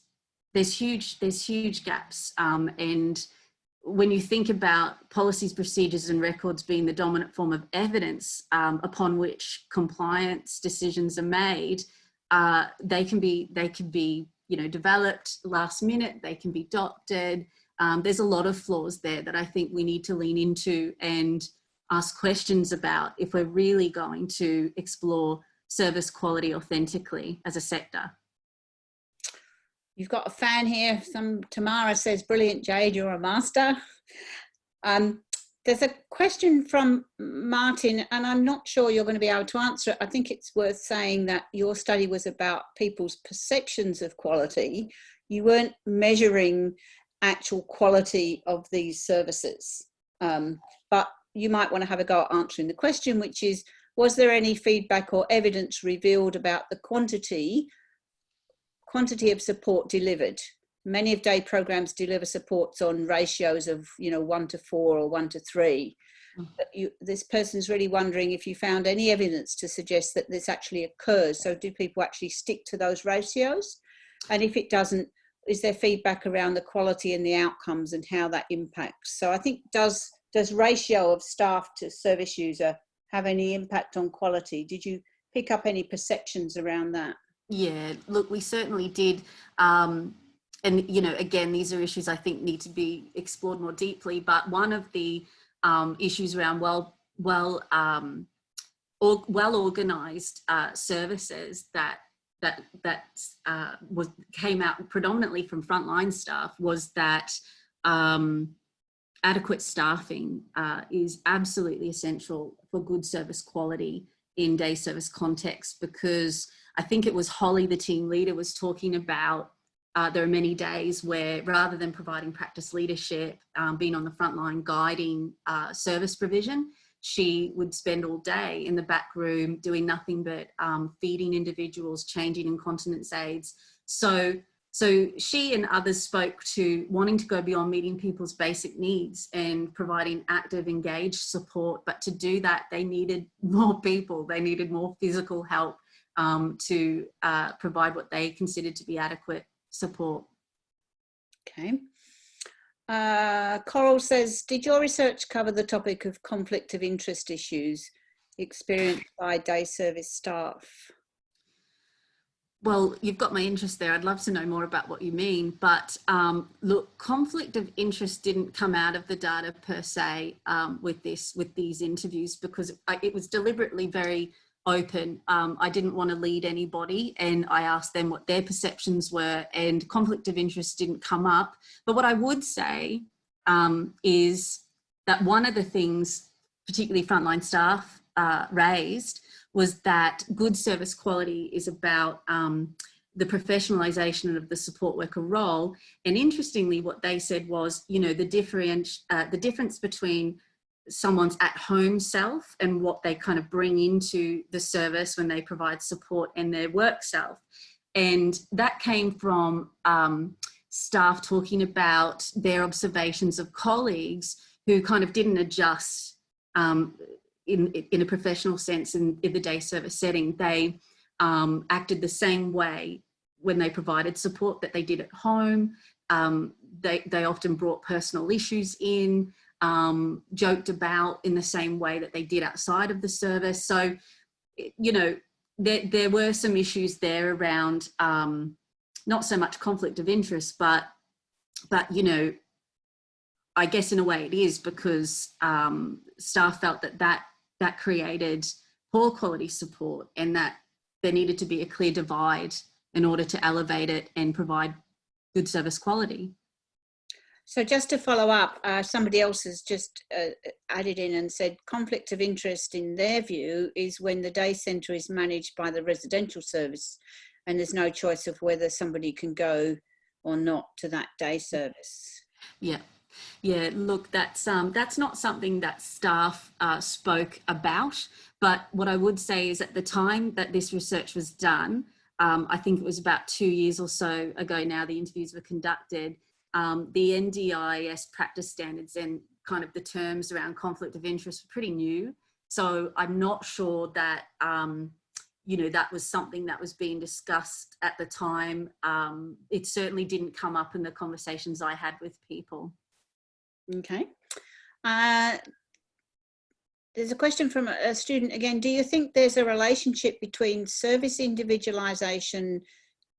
there's huge there's huge gaps um, and when you think about policies, procedures and records being the dominant form of evidence um, upon which compliance decisions are made, uh, they can be they can be you know developed last minute. They can be adopted. Um, there's a lot of flaws there that I think we need to lean into and ask questions about if we're really going to explore service quality authentically as a sector. You've got a fan here. Some Tamara says, brilliant, Jade, you're a master. Um, there's a question from Martin, and I'm not sure you're going to be able to answer it. I think it's worth saying that your study was about people's perceptions of quality. You weren't measuring actual quality of these services. Um, but you might want to have a go at answering the question, which is, was there any feedback or evidence revealed about the quantity quantity of support delivered. Many of day programs deliver supports on ratios of, you know, one to four or one to three. Mm. You, this person's really wondering if you found any evidence to suggest that this actually occurs. So do people actually stick to those ratios? And if it doesn't, is there feedback around the quality and the outcomes and how that impacts? So I think does, does ratio of staff to service user have any impact on quality? Did you pick up any perceptions around that? Yeah, look, we certainly did. Um, and, you know, again, these are issues I think need to be explored more deeply. But one of the um, issues around well, well, um, or, well organized uh, services that that that uh, was came out predominantly from frontline staff was that um, adequate staffing uh, is absolutely essential for good service quality in day service context because I think it was Holly, the team leader, was talking about uh, there are many days where rather than providing practice leadership, um, being on the front line guiding uh, service provision, she would spend all day in the back room doing nothing but um, feeding individuals, changing incontinence aids. So So she and others spoke to wanting to go beyond meeting people's basic needs and providing active, engaged support. But to do that, they needed more people. They needed more physical help um, to uh, provide what they considered to be adequate support. Okay. Uh, Coral says, did your research cover the topic of conflict of interest issues experienced by day service staff? Well, you've got my interest there. I'd love to know more about what you mean. But um, look, conflict of interest didn't come out of the data per se um, with this, with these interviews, because it was deliberately very open. Um, I didn't want to lead anybody and I asked them what their perceptions were and conflict of interest didn't come up. But what I would say um, is that one of the things, particularly frontline staff uh, raised was that good service quality is about um, the professionalization of the support worker role. And interestingly, what they said was, you know, the, uh, the difference between someone's at home self and what they kind of bring into the service when they provide support and their work self. And that came from um, staff talking about their observations of colleagues who kind of didn't adjust um, in, in a professional sense in, in the day service setting, they um, acted the same way when they provided support that they did at home. Um, they, they often brought personal issues in, um, joked about in the same way that they did outside of the service. So, you know, there, there were some issues there around um, not so much conflict of interest, but, but you know, I guess in a way it is because um, staff felt that that that created poor quality support and that there needed to be a clear divide in order to elevate it and provide good service quality. So just to follow up, uh, somebody else has just uh, added in and said conflict of interest in their view is when the day centre is managed by the residential service and there's no choice of whether somebody can go or not to that day service. Yeah, yeah, look, that's um, that's not something that staff uh, spoke about. But what I would say is at the time that this research was done, um, I think it was about two years or so ago now, the interviews were conducted. Um, the NDIS practice standards and kind of the terms around conflict of interest were pretty new. So I'm not sure that, um, you know, that was something that was being discussed at the time. Um, it certainly didn't come up in the conversations I had with people. Okay. Uh, there's a question from a student again. Do you think there's a relationship between service individualisation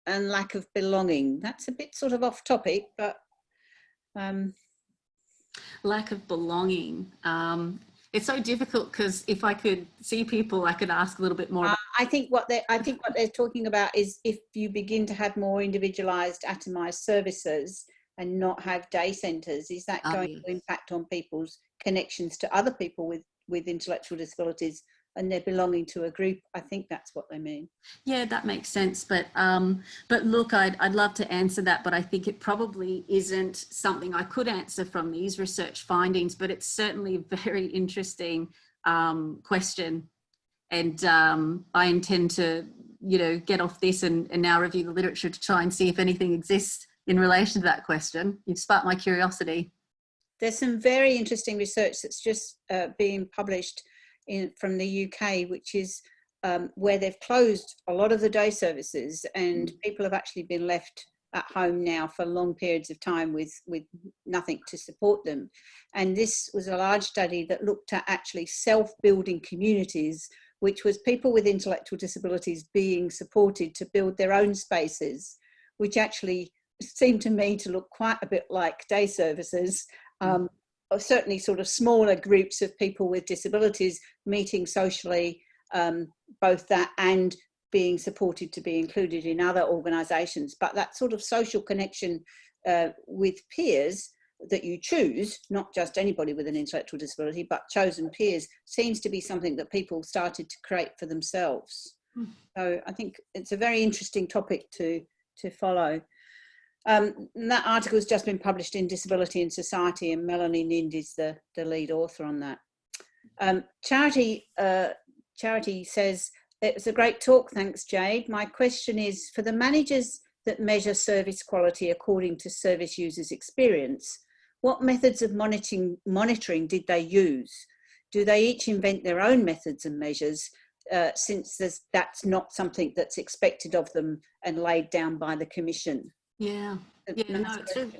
and lack of belonging? That's a bit sort of off topic, but. Um... Lack of belonging. Um, it's so difficult because if I could see people, I could ask a little bit more. Uh, I think what they I think what they're talking about is if you begin to have more individualised, atomized services, and not have day centres, is that going yes. to impact on people's connections to other people with, with intellectual disabilities and they're belonging to a group? I think that's what they mean. Yeah, that makes sense. But um, but look, I'd, I'd love to answer that, but I think it probably isn't something I could answer from these research findings, but it's certainly a very interesting um, question. And um, I intend to, you know, get off this and, and now review the literature to try and see if anything exists in relation to that question. You've sparked my curiosity. There's some very interesting research that's just uh, being published in, from the UK, which is um, where they've closed a lot of the day services and mm. people have actually been left at home now for long periods of time with, with nothing to support them. And this was a large study that looked at actually self-building communities, which was people with intellectual disabilities being supported to build their own spaces, which actually seemed to me to look quite a bit like day services. Mm. Um, certainly sort of smaller groups of people with disabilities meeting socially, um, both that and being supported to be included in other organisations. But that sort of social connection uh, with peers that you choose, not just anybody with an intellectual disability, but chosen peers, seems to be something that people started to create for themselves. Mm. So I think it's a very interesting topic to, to follow. Um, that article has just been published in Disability and Society and Melanie Nind is the, the lead author on that. Um, Charity, uh, Charity says, it was a great talk, thanks Jade. My question is, for the managers that measure service quality according to service users' experience. What methods of monitoring, monitoring did they use? Do they each invent their own methods and measures uh, since that's not something that's expected of them and laid down by the Commission? Yeah, yeah, no, it's really,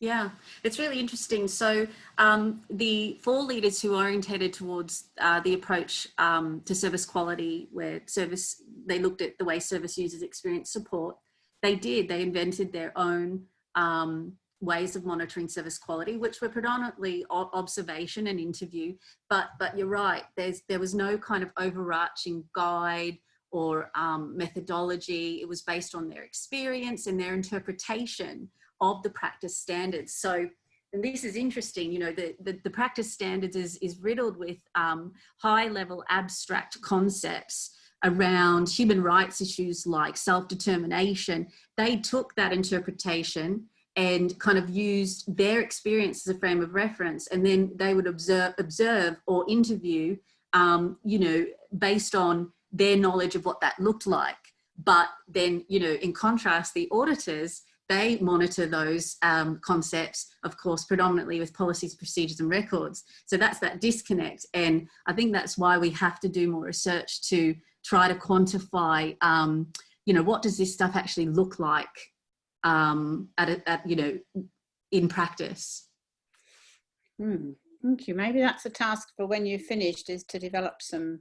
yeah, it's really interesting. So um, the four leaders who orientated towards uh, the approach um, to service quality, where service they looked at the way service users experience support, they did. They invented their own um, ways of monitoring service quality, which were predominantly observation and interview. But but you're right. There's there was no kind of overarching guide or um, methodology. It was based on their experience and their interpretation of the practice standards. So, and this is interesting, you know, the, the, the practice standards is, is riddled with um, high level abstract concepts around human rights issues like self-determination. They took that interpretation and kind of used their experience as a frame of reference and then they would observe, observe or interview, um, you know, based on their knowledge of what that looked like. But then, you know, in contrast, the auditors, they monitor those um, concepts, of course, predominantly with policies, procedures and records. So that's that disconnect. And I think that's why we have to do more research to try to quantify, um, you know, what does this stuff actually look like um, at, a, at, you know, in practice. Hmm, Thank you. Maybe that's a task for when you've finished is to develop some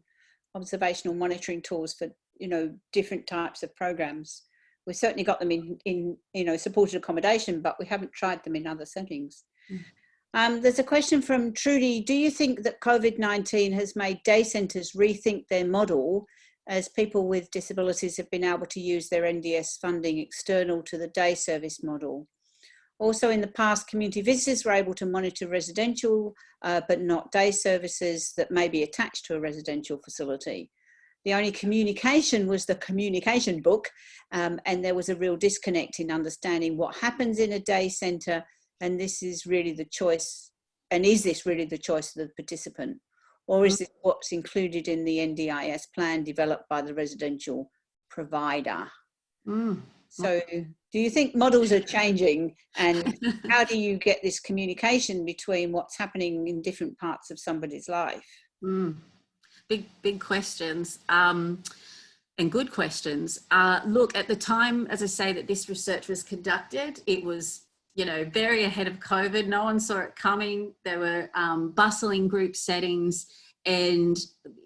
observational monitoring tools for, you know, different types of programs. We've certainly got them in, in you know, supported accommodation, but we haven't tried them in other settings. Mm. Um, there's a question from Trudy. Do you think that COVID-19 has made day centres rethink their model as people with disabilities have been able to use their NDIS funding external to the day service model? Also in the past, community visitors were able to monitor residential, uh, but not day services that may be attached to a residential facility. The only communication was the communication book, um, and there was a real disconnect in understanding what happens in a day centre, and this is really the choice, and is this really the choice of the participant? Or is this what's included in the NDIS plan developed by the residential provider? Mm. So do you think models are changing and how do you get this communication between what's happening in different parts of somebody's life? Mm. Big, big questions um, and good questions. Uh, look, at the time, as I say, that this research was conducted, it was, you know, very ahead of COVID. No one saw it coming. There were um, bustling group settings and,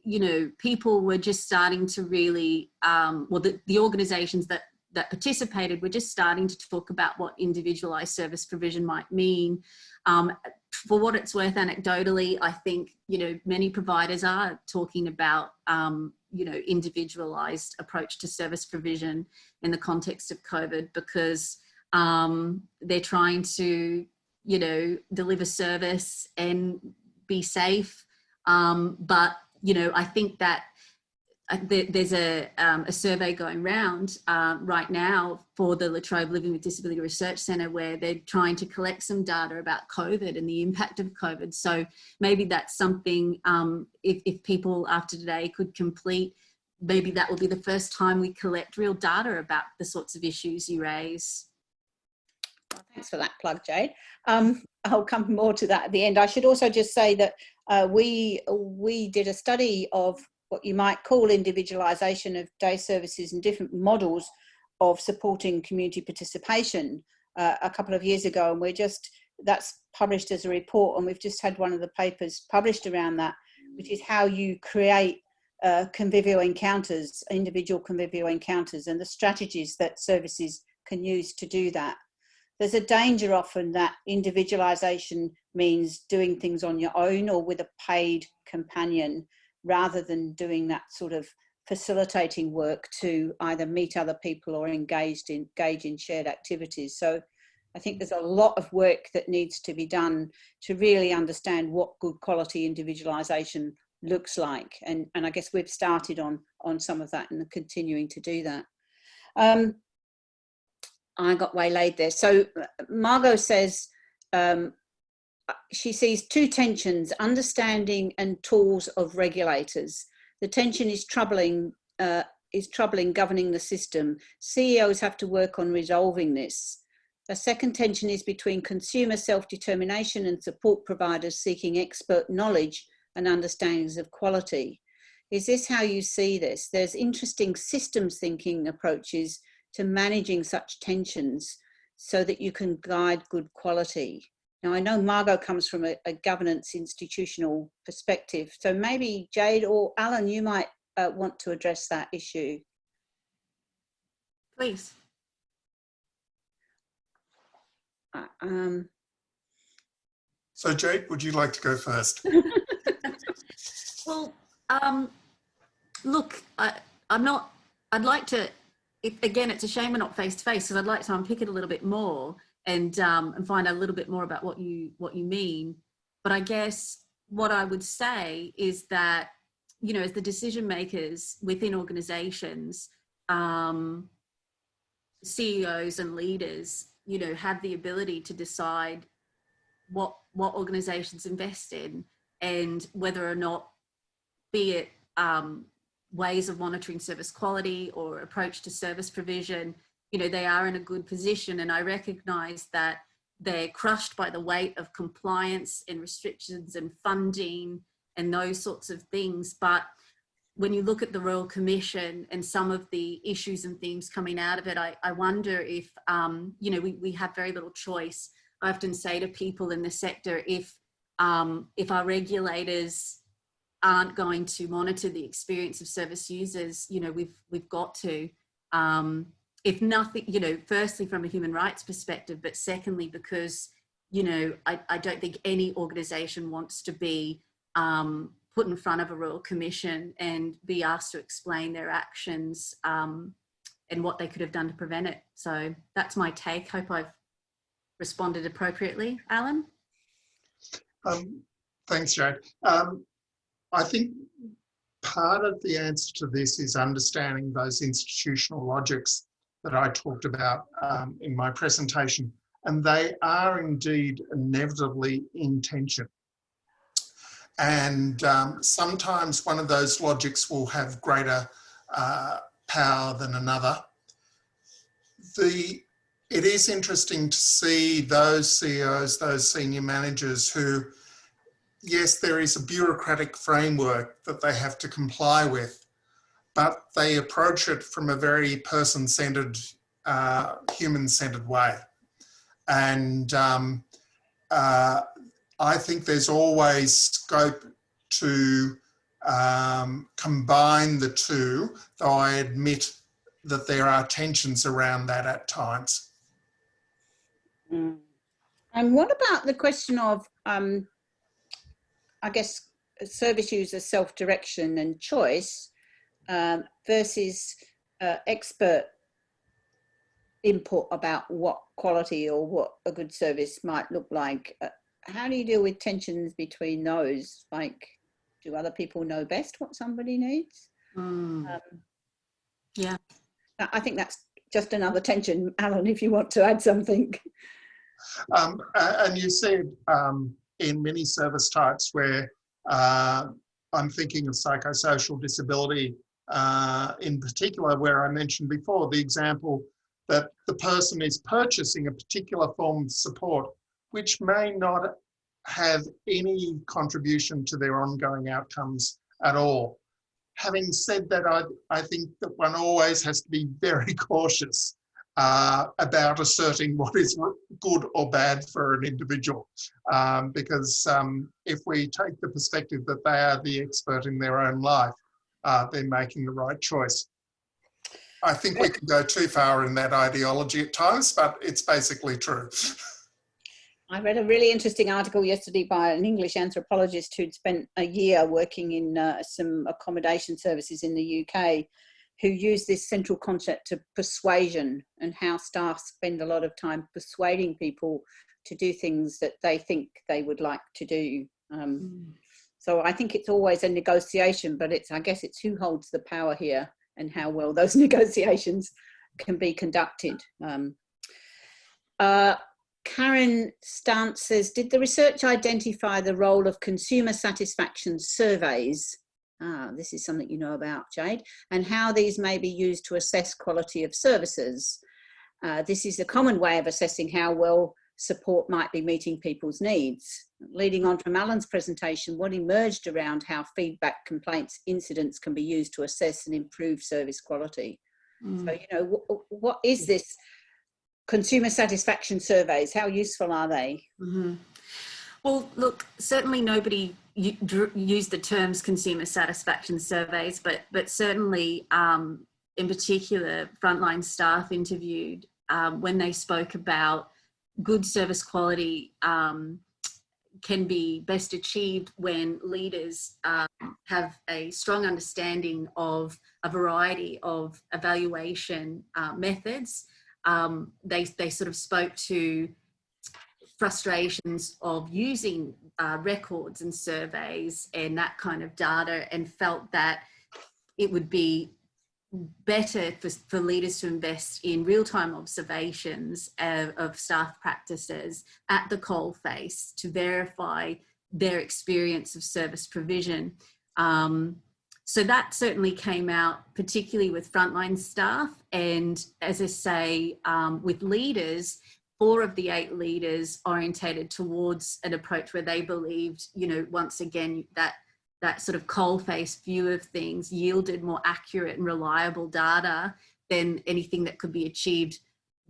you know, people were just starting to really, um, well, the, the organizations that that participated were just starting to talk about what individualized service provision might mean. Um, for what it's worth, anecdotally, I think, you know, many providers are talking about, um, you know, individualized approach to service provision in the context of COVID because um, they're trying to, you know, deliver service and be safe. Um, but, you know, I think that there's a, um, a survey going round uh, right now for the La Trobe Living with Disability Research Centre where they're trying to collect some data about COVID and the impact of COVID. So maybe that's something um, if, if people after today could complete, maybe that will be the first time we collect real data about the sorts of issues you raise. Well, thanks for that plug, Jade. Um, I'll come more to that at the end. I should also just say that uh, we we did a study of what you might call individualisation of day services and different models of supporting community participation uh, a couple of years ago and we're just that's published as a report and we've just had one of the papers published around that which is how you create uh, convivial encounters individual convivial encounters and the strategies that services can use to do that. There's a danger often that individualisation means doing things on your own or with a paid companion rather than doing that sort of facilitating work to either meet other people or engaged in, engage in shared activities. So I think there's a lot of work that needs to be done to really understand what good quality individualisation looks like. And, and I guess we've started on, on some of that and continuing to do that. Um, I got waylaid there. So Margot says, um, she sees two tensions, understanding and tools of regulators. The tension is troubling uh, is trouble in governing the system. CEOs have to work on resolving this. A second tension is between consumer self-determination and support providers seeking expert knowledge and understandings of quality. Is this how you see this? There's interesting systems thinking approaches to managing such tensions so that you can guide good quality. Now, I know Margot comes from a, a governance institutional perspective, so maybe Jade or Alan, you might uh, want to address that issue. Please. Uh, Um, So Jade, would you like to go first? Well, um, look, I, I'm not, I'd like to, it, again, it's a shame we're not face to face because I'd like to unpick it a little bit more and, um, and find out a little bit more about what you, what you mean. But I guess what I would say is that, you know, as the decision makers within organizations, um, CEOs and leaders, you know, have the ability to decide what, what organizations invest in and whether or not be it um, ways of monitoring service quality or approach to service provision, you know, they are in a good position. And I recognize that they're crushed by the weight of compliance and restrictions and funding and those sorts of things. But when you look at the Royal Commission and some of the issues and themes coming out of it, I, I wonder if, um, you know, we, we have very little choice. I often say to people in the sector, if, um, if our regulators aren't going to monitor the experience of service users, you know, we've, we've got to, um, if nothing, you know, firstly from a human rights perspective, but secondly, because, you know, I, I don't think any organization wants to be um, put in front of a royal commission and be asked to explain their actions um, and what they could have done to prevent it. So that's my take. Hope I've responded appropriately. Alan? Um, thanks, Jade. Um, I think part of the answer to this is understanding those institutional logics that I talked about um, in my presentation, and they are indeed inevitably in tension. And um, sometimes one of those logics will have greater uh, power than another. The, it is interesting to see those CEOs, those senior managers who yes, there is a bureaucratic framework that they have to comply with, but they approach it from a very person-centered, uh, human-centered way. And um, uh, I think there's always scope to um, combine the two, though I admit that there are tensions around that at times. Mm. And what about the question of um, I guess, service user self-direction and choice um, versus uh, expert input about what quality or what a good service might look like. Uh, how do you deal with tensions between those? Like, do other people know best what somebody needs? Mm. Um, yeah. I think that's just another tension. Alan, if you want to add something. Um, and you said um, in many service types where uh, I'm thinking of psychosocial disability uh, in particular, where I mentioned before the example that the person is purchasing a particular form of support, which may not have any contribution to their ongoing outcomes at all. Having said that, I, I think that one always has to be very cautious uh, about asserting what is good or bad for an individual. Um, because um, if we take the perspective that they are the expert in their own life, uh, they're making the right choice. I think we can go too far in that ideology at times, but it's basically true. I read a really interesting article yesterday by an English anthropologist who'd spent a year working in uh, some accommodation services in the UK who used this central concept of persuasion and how staff spend a lot of time persuading people to do things that they think they would like to do. Um, mm. So I think it's always a negotiation, but it's I guess it's who holds the power here and how well those negotiations can be conducted. Um, uh, Karen Stance says, did the research identify the role of consumer satisfaction surveys Ah, this is something you know about, Jade, and how these may be used to assess quality of services. Uh, this is a common way of assessing how well support might be meeting people's needs. Leading on from Alan's presentation, what emerged around how feedback, complaints, incidents can be used to assess and improve service quality. Mm. So, you know, wh- what is this consumer satisfaction surveys? How useful are they? Mhm. Well, look, certainly nobody used the terms consumer satisfaction surveys, but but certainly, um, in particular, frontline staff interviewed um, when they spoke about good service quality um, can be best achieved when leaders um, have a strong understanding of a variety of evaluation uh, methods. Um, they they sort of spoke to frustrations of using uh, records and surveys and that kind of data and felt that it would be better for, for leaders to invest in real-time observations of, staff practices at the coalface to verify their experience of service provision. Um, so that certainly came out particularly with frontline staff and as I say, um, with leaders, four of the eight leaders orientated towards an approach where they believed, you know, once again, that that sort of coal-face view of things yielded more accurate and reliable data than anything that could be achieved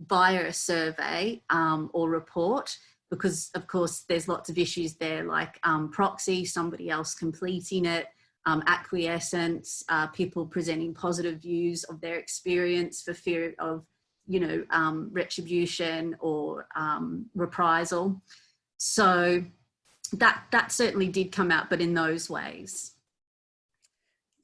via a survey um, or report because of course there's lots of issues there like um, proxy, somebody else completing it, um, acquiescence, uh, people presenting positive views of their experience for fear of you know, um, retribution or um, reprisal. So that that certainly did come out, but in those ways.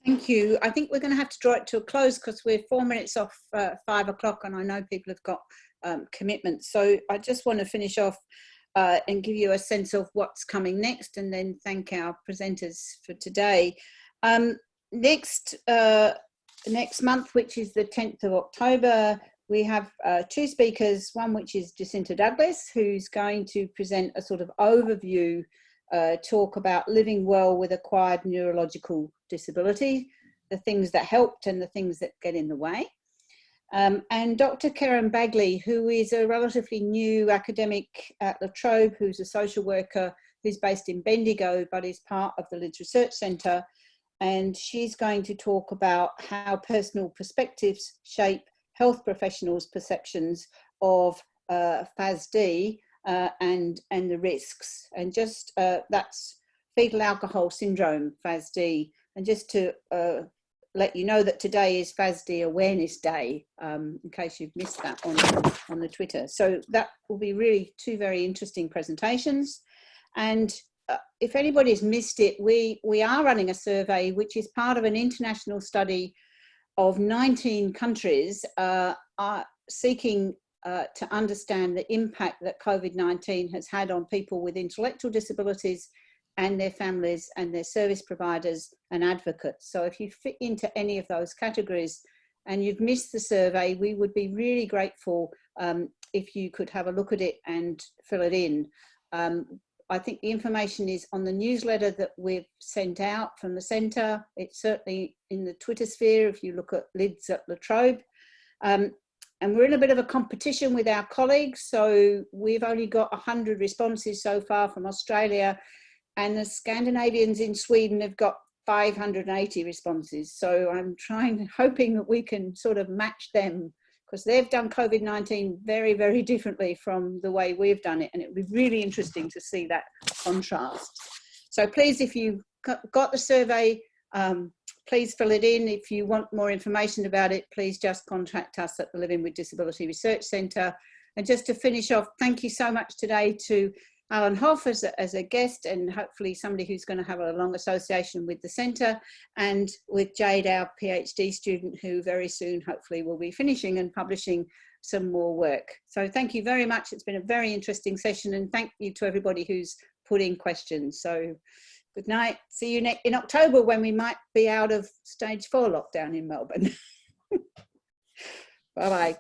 Thank you. I think we're going to have to draw it to a close because we're four minutes off uh, five o'clock and I know people have got um, commitments. So I just want to finish off uh, and give you a sense of what's coming next and then thank our presenters for today. Um, next, uh, next month, which is the 10th of October, we have uh, two speakers, one which is Jacinta Douglas, who's going to present a sort of overview uh, talk about living well with acquired neurological disability, the things that helped and the things that get in the way. Um, and Dr. Karen Bagley, who is a relatively new academic at La Trobe, who's a social worker who's based in Bendigo, but is part of the LiDS Research Centre. And she's going to talk about how personal perspectives shape health professionals' perceptions of uh, FASD uh, and, and the risks. And just uh, that's fetal alcohol syndrome, FASD. And just to uh, let you know that today is FASD Awareness Day, um, in case you've missed that on, on the Twitter. So that will be really two very interesting presentations. And uh, if anybody's missed it, we, we are running a survey which is part of an international study of 19 countries uh, are seeking uh, to understand the impact that COVID-19 has had on people with intellectual disabilities and their families and their service providers and advocates. So if you fit into any of those categories and you've missed the survey, we would be really grateful um, if you could have a look at it and fill it in. Um, I think the information is on the newsletter that we've sent out from the centre. It's certainly in the Twitter sphere if you look at lids at La Trobe. Um, and we're in a bit of a competition with our colleagues. So we've only got 100 responses so far from Australia and the Scandinavians in Sweden have got 580 responses. So I'm trying, hoping that we can sort of match them because they've done COVID-19 very, very differently from the way we've done it. And it would be really interesting to see that contrast. So please, if you got the survey, um, please fill it in. If you want more information about it, please just contact us at the Living with Disability Research Centre. And just to finish off, thank you so much today to Alan Hough as a, as a guest and hopefully somebody who's going to have a long association with the centre and with Jade, our PhD student who very soon hopefully will be finishing and publishing some more work. So thank you very much. It's been a very interesting session and thank you to everybody who's put in questions. So good night. See you in October when we might be out of stage four lockdown in Melbourne. Bye-bye.